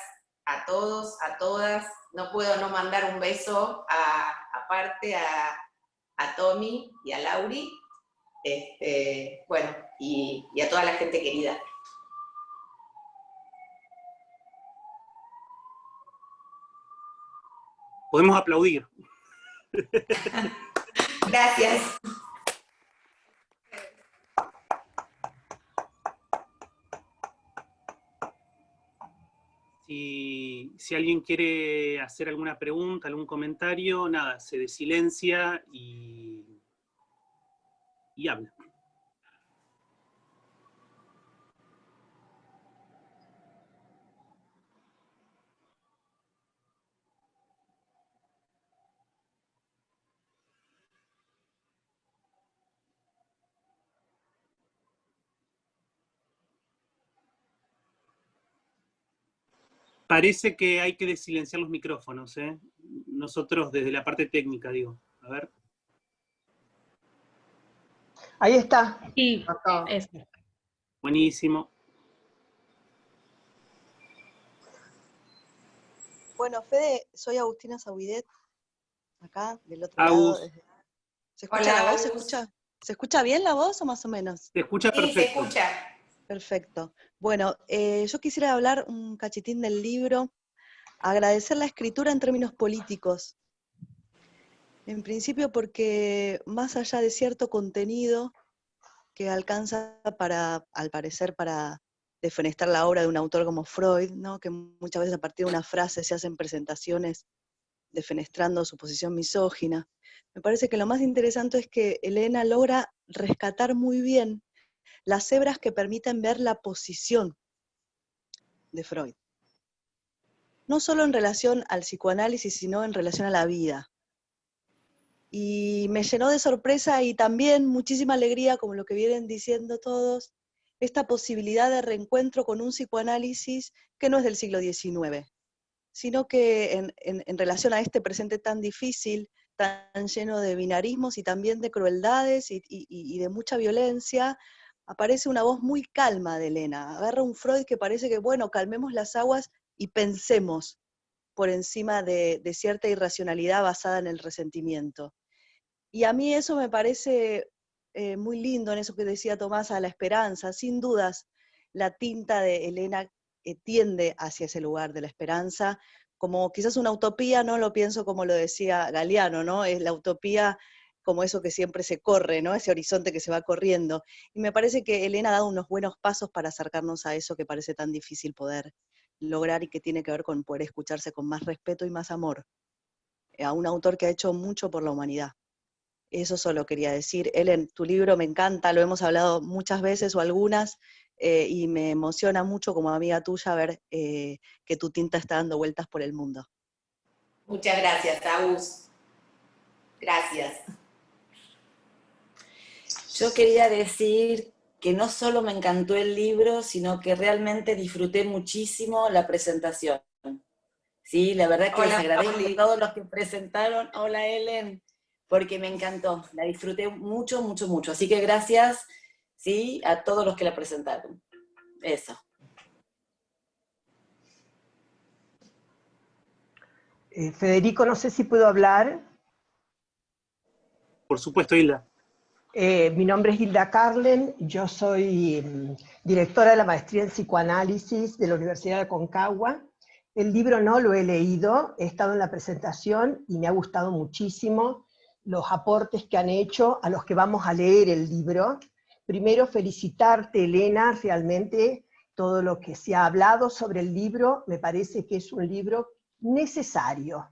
a todos, a todas. No puedo no mandar un beso aparte a, Tommy y a Lauri, este, bueno, y, y a toda la gente querida. Podemos aplaudir. [laughs] Gracias. Si, si, alguien quiere hacer alguna pregunta, algún comentario, nada, se desilencia y, y habla. Parece que hay que desilenciar los micrófonos, ¿eh? Nosotros desde la parte técnica, digo. A ver. Ahí está. Sí, Buenísimo. Bueno, Fede, soy Agustina Sauidet, acá, del otro lado. ¿Se escucha la voz? ¿Se escucha, ¿Se escucha bien la voz o más o menos? Se escucha perfecto. Sí, se escucha. Perfecto. Bueno, eh, yo quisiera hablar un cachitín del libro, agradecer la escritura en términos políticos. En principio porque más allá de cierto contenido que alcanza para, al parecer, para defenestrar la obra de un autor como Freud, ¿no? que muchas veces a partir de una frase se hacen presentaciones defenestrando su posición misógina. Me parece que lo más interesante es que Elena logra rescatar muy bien las cebras que permiten ver la posición de Freud. No solo en relación al psicoanálisis, sino en relación a la vida. Y me llenó de sorpresa y también muchísima alegría, como lo que vienen diciendo todos, esta posibilidad de reencuentro con un psicoanálisis que no es del siglo XIX, sino que en, relación a este presente tan difícil, tan lleno de binarismos y también de crueldades y de mucha violencia, aparece una voz muy calma de Elena. Agarra un Freud que parece que, bueno, calmemos las aguas y pensemos por encima de, cierta irracionalidad basada en el resentimiento. Y a mí eso me parece eh, muy lindo en eso que decía Tomás, a la esperanza. Sin dudas, la tinta de Elena eh, tiende hacia ese lugar de la esperanza, como quizás una utopía, no lo pienso como lo decía Galeano, ¿no? Es la utopía como eso que siempre se corre, ¿no? Ese horizonte que se va corriendo. Y me parece que Elena ha dado unos buenos pasos para acercarnos a eso que parece tan difícil poder lograr y que tiene que ver con poder escucharse con más respeto y más amor a un autor que ha hecho mucho por la humanidad. Eso solo quería decir. Ellen, tu libro me encanta, lo hemos hablado muchas veces o algunas, eh, y me emociona mucho como amiga tuya ver eh, que tu tinta está dando vueltas por el mundo. Muchas gracias, Agus. Gracias. Yo quería decir que no solo me encantó el libro, sino que realmente disfruté muchísimo la presentación. Sí, la verdad que les agradezco a todos los que presentaron. Hola, Ellen, porque me encantó. La disfruté mucho, mucho, mucho. Así que gracias, sí, a todos los que la presentaron. Eso. Eh, Federico, no sé si puedo hablar. Por supuesto, Hilda. Eh, mi nombre es Hilda Carlen, yo soy mm, directora de la maestría en psicoanálisis de la Universidad de Aconcagua. El libro no lo he leído, he estado en la presentación y me ha gustado muchísimo los aportes que han hecho a los que vamos a leer el libro. Primero felicitarte, Elena, realmente todo lo que se ha hablado sobre el libro, me parece que es un libro necesario,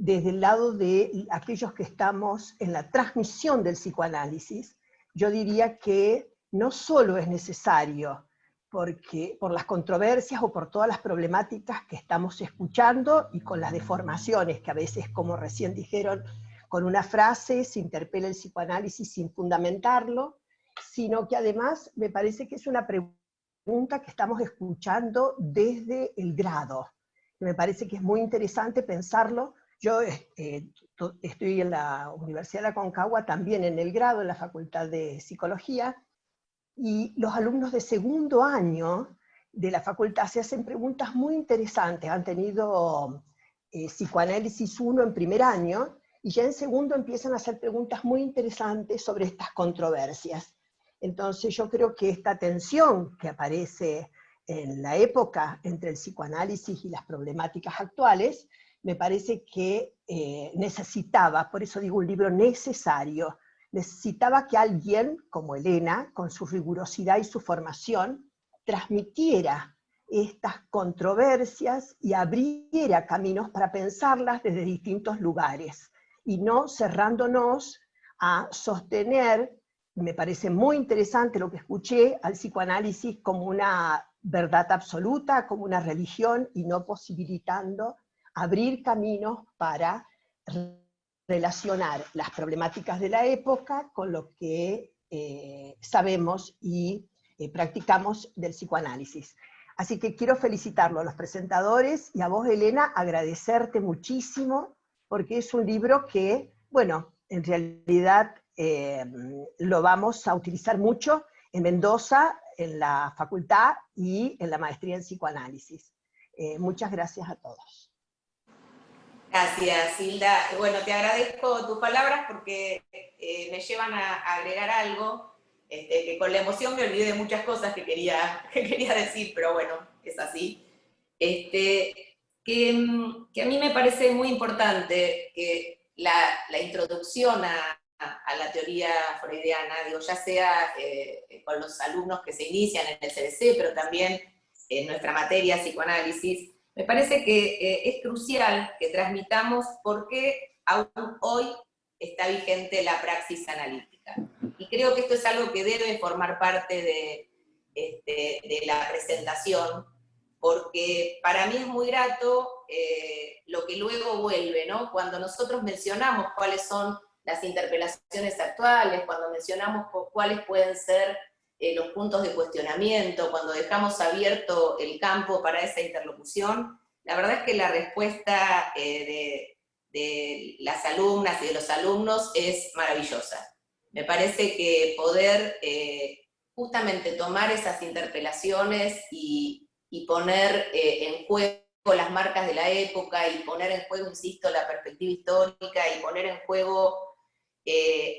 desde el lado de aquellos que estamos en la transmisión del psicoanálisis, yo diría que no solo es necesario porque, por las controversias o por todas las problemáticas que estamos escuchando y con las deformaciones que a veces, como recién dijeron, con una frase se interpela el psicoanálisis sin fundamentarlo, sino que además me parece que es una pregunta que estamos escuchando desde el grado. Me parece que es muy interesante pensarlo yo eh, estoy en la Universidad de Aconcagua, también en el grado, en la Facultad de Psicología, y los alumnos de segundo año de la facultad se hacen preguntas muy interesantes. Han tenido eh, psicoanálisis 1 en primer año, y ya en segundo empiezan a hacer preguntas muy interesantes sobre estas controversias. Entonces yo creo que esta tensión que aparece en la época entre el psicoanálisis y las problemáticas actuales, me parece que eh, necesitaba, por eso digo un libro necesario, necesitaba que alguien como Elena, con su rigurosidad y su formación, transmitiera estas controversias y abriera caminos para pensarlas desde distintos lugares, y no cerrándonos a sostener, me parece muy interesante lo que escuché, al psicoanálisis como una verdad absoluta, como una religión, y no posibilitando abrir caminos para relacionar las problemáticas de la época con lo que eh, sabemos y eh, practicamos del psicoanálisis. Así que quiero felicitarlo a los presentadores y a vos, Elena, agradecerte muchísimo, porque es un libro que, bueno, en realidad eh, lo vamos a utilizar mucho en Mendoza, en la facultad y en la maestría en psicoanálisis. muchas gracias a todos. Gracias, Hilda. Bueno, te agradezco tus palabras porque eh, me llevan a, agregar algo, este, que con la emoción me olvidé de muchas cosas que quería, [laughs] quería decir, pero bueno, es así. Este, que, a mí me parece muy importante que la, introducción a, la teoría freudiana, digo, ya sea eh, con los alumnos que se inician en el CBC, pero también en nuestra materia psicoanálisis, me parece que eh, es crucial que transmitamos por qué aún hoy está vigente la praxis analítica. Y creo que esto es algo que debe formar parte de, este, la presentación, porque para mí es muy grato eh, lo que luego vuelve, ¿no? Cuando nosotros mencionamos cuáles son las interpelaciones actuales, cuando mencionamos cuáles pueden ser eh, los puntos de cuestionamiento, cuando dejamos abierto el campo para esa interlocución, la verdad es que la respuesta eh, de, las alumnas y de los alumnos es maravillosa. Me parece que poder eh, justamente tomar esas interpelaciones y, poner en juego las marcas de la época y poner en juego, insisto, la perspectiva histórica y poner en juego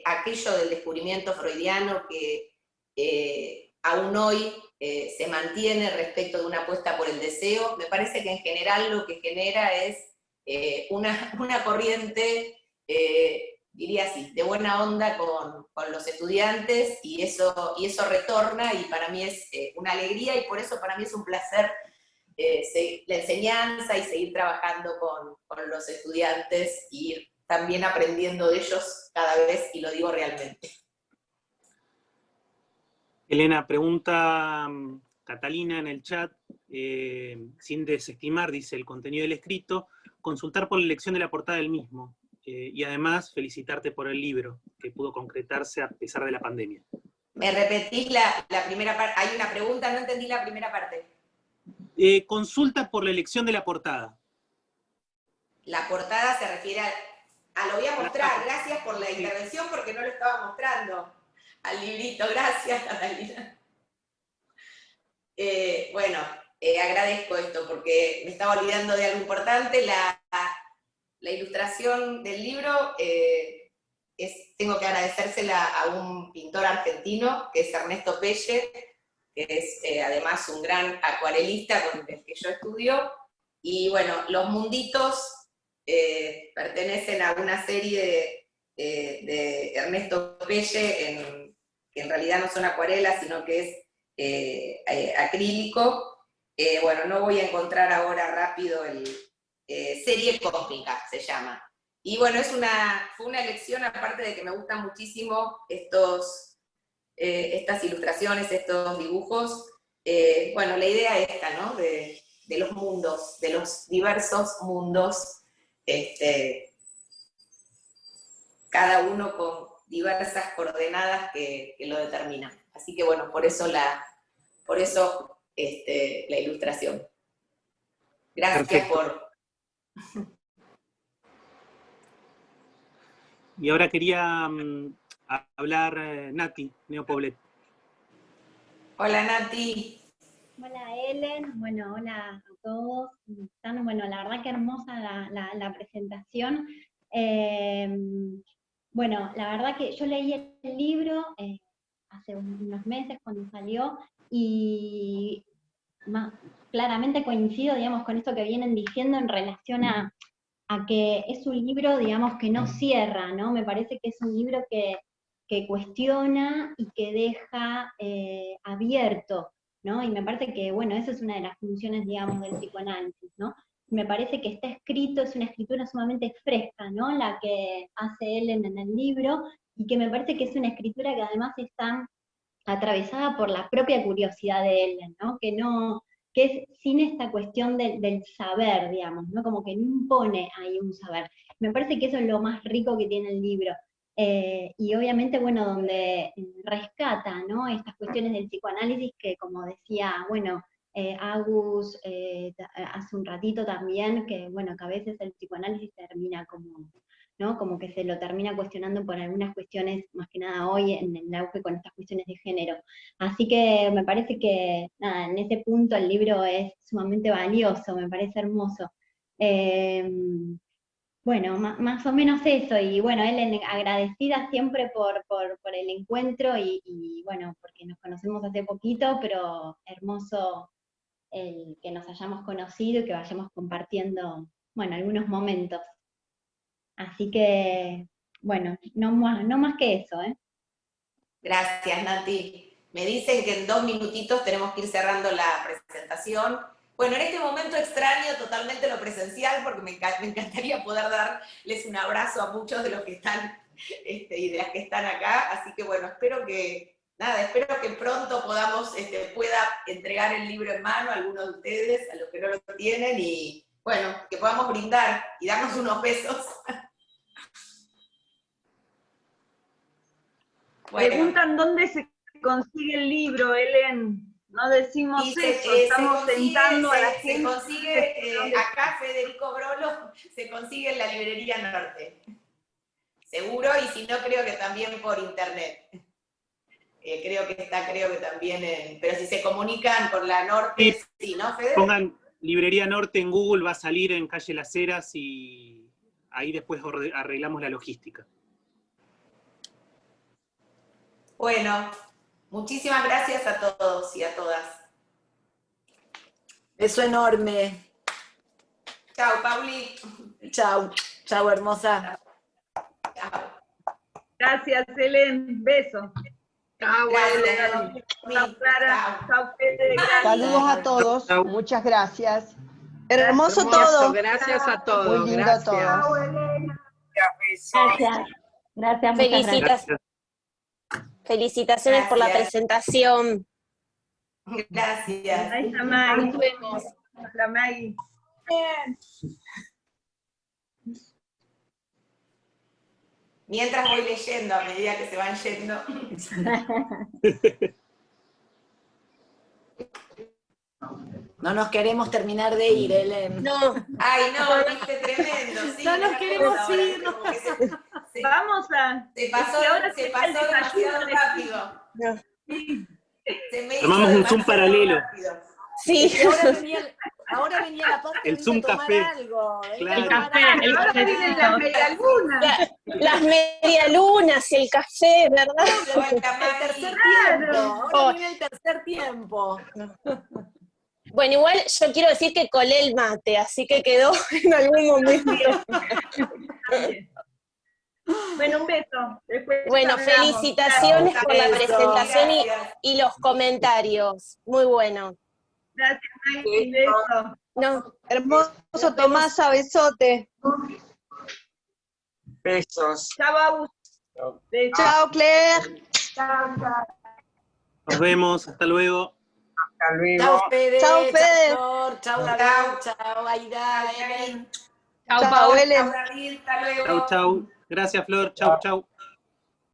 aquello del descubrimiento freudiano que eh, aún hoy eh, se mantiene respecto de una apuesta por el deseo, me parece que en general lo que genera es eh, una, [laughs] corriente, diría así, de buena onda con, con, los estudiantes y eso, y eso retorna y para mí es una alegría y por eso para mí es un placer la enseñanza y seguir trabajando con, con los estudiantes y ir también aprendiendo de ellos cada vez, y lo digo realmente. Elena, pregunta mm, Catalina en el chat, eh, sin desestimar, dice, el contenido del escrito, consultar por la elección de la portada del mismo, eh, y además felicitarte por el libro, que pudo concretarse a pesar de la pandemia. ¿Me repetís la, primera parte? Hay una pregunta, no entendí la primera parte. Eh, consulta por la elección de la portada. La portada se refiere a... lo voy a mostrar, gracias por la intervención porque no lo estaba mostrando al librito, gracias Catalina. Eh, bueno, agradezco esto porque me estaba olvidando de algo importante, la, ilustración del libro eh, es, tengo que agradecérsela a un pintor argentino, que es Ernesto Pelle, que es eh, además un gran acuarelista con el que yo estudio, y bueno, los munditos eh, pertenecen a una serie de, Ernesto Pelle, que en realidad no son acuarelas, sino que es acrílico. bueno, no voy a encontrar ahora rápido el, eh, serie cósmica se llama. Y bueno, es una, fue una elección, aparte de que me gustan muchísimo estos, eh, estas ilustraciones, estos dibujos, eh, bueno, la idea esta, ¿no? De, los mundos, de los diversos mundos, este, cada uno con diversas coordenadas que, lo determinan. Así que bueno, por eso la, por eso, este, la ilustración. Gracias por, y ahora quería mm, hablar eh, Nati, Neopoblet. Hola Nati. Hola Ellen, bueno, hola a todos. Bueno, la verdad que hermosa la, presentación. Em, bueno, la verdad que yo leí el libro eh, hace unos meses cuando salió y claramente coincido, digamos, con esto que vienen diciendo en relación a, que es un libro, digamos, que no cierra, ¿no? Me parece que es un libro que, cuestiona y que deja eh, abierto, ¿no? Y me parece que, bueno, esa es una de las funciones, digamos, del psicoanálisis, ¿no? Me parece que está escrito, es una escritura sumamente fresca, ¿no? La que hace Ellen en el libro, y que me parece que es una escritura que además está atravesada por la propia curiosidad de Ellen, ¿no? Que no, que es sin esta cuestión del saber, digamos, ¿no? Como que no impone ahí un saber. Me parece que eso es lo más rico que tiene el libro. Eh, y obviamente, bueno, donde rescata, ¿no? Estas cuestiones del psicoanálisis que, como decía, bueno, eh, Agus eh, hace un ratito también, que, bueno, que a veces el psicoanálisis termina como como que se lo termina cuestionando por algunas cuestiones, más que nada hoy en el auge con estas cuestiones de género. Así que me parece que, nada, en ese punto el libro es sumamente valioso, me parece hermoso. Em, bueno, más, o menos eso, y bueno, él agradecida siempre por, el encuentro y, bueno, porque nos conocemos hace poquito, pero hermoso el que nos hayamos conocido y que vayamos compartiendo, bueno, algunos momentos. Así que, bueno, no más, no más que eso. ¿eh? Gracias, Nati. Me dicen que en dos minutitos tenemos que ir cerrando la presentación. Bueno, en este momento extraño totalmente lo presencial porque me, encantaría poder darles un abrazo a muchos de los que están este, y de las que están acá. Así que bueno, espero que, nada, espero que pronto podamos, este, pueda entregar el libro en mano a algunos de ustedes, a los que no lo tienen, y bueno, que podamos brindar y darnos unos besos. [laughs] Preguntan dónde se consigue el libro, Ellen. No decimos eso, eh, estamos tentando a la gente. Se consigue, eh, acá Federico Brolo, se consigue en la librería Norte. Seguro, y si no, creo que también por internet. Eh, creo que está, creo que también en... Pero si se comunican por la Norte, sí, ¿no, Fede? Pongan Librería Norte en Google, va a salir en Calle Las Heras y ahí después arreglamos la logística. Bueno, muchísimas gracias a todos y a todas. Beso enorme. Chao, Pauli. Chao, chao, hermosa. Chao. Gracias, Helen. Beso. Chao, Chao, Clara. Chao, Saludos a todos. Muchas gracias. Hermoso todo. Gracias a todos. Muy lindo gracias. todo. Chao, Elena. besos. Gracias. Gracias, gracias. Felicitaciones por la Gracias. presentación. Gracias. Ahí está Maggie. Nos vemos. Hola, Maggie. Mientras voy leyendo, a medida que se van yendo. No nos queremos terminar de ir, Helen. No, Ay, no, viste, tremendo. Sí, No nos queremos ahora, ir, como que se, se- [laughs] Vamos a... se pasó, es que ahora se pasó demasiado de- rápido. No. Se me Armamos un Zoom paralelo. rápido. sí. Ahora venía, ahora venía la parte El de Zoom tomar café. algo. Claro. a tomar Café, el Ahora vienen las medialunas. La- las medialunas y el café, ¿verdad? El tercer Claro. tiempo. Oh. Ahora viene el tercer tiempo. Bueno, igual yo quiero decir que colé el mate, así que quedó [laughs] en algún momento. Bueno, un beso. Después Bueno, felicitaciones por la presentación y los comentarios. Muy bueno. Gracias. Un beso. No, Hermoso Tomasa, besote. Besos. Chao, Agus. Besos. Chao, Claire. Nos vemos, hasta luego. Hasta luego. Chao, Fede. Chao, Fede. Flor, Chao, Chao. David. Chao, Aida. Chao, Helen. Chao, David, hasta luego. Chau, chau. Gracias, Flor. Chau, chau.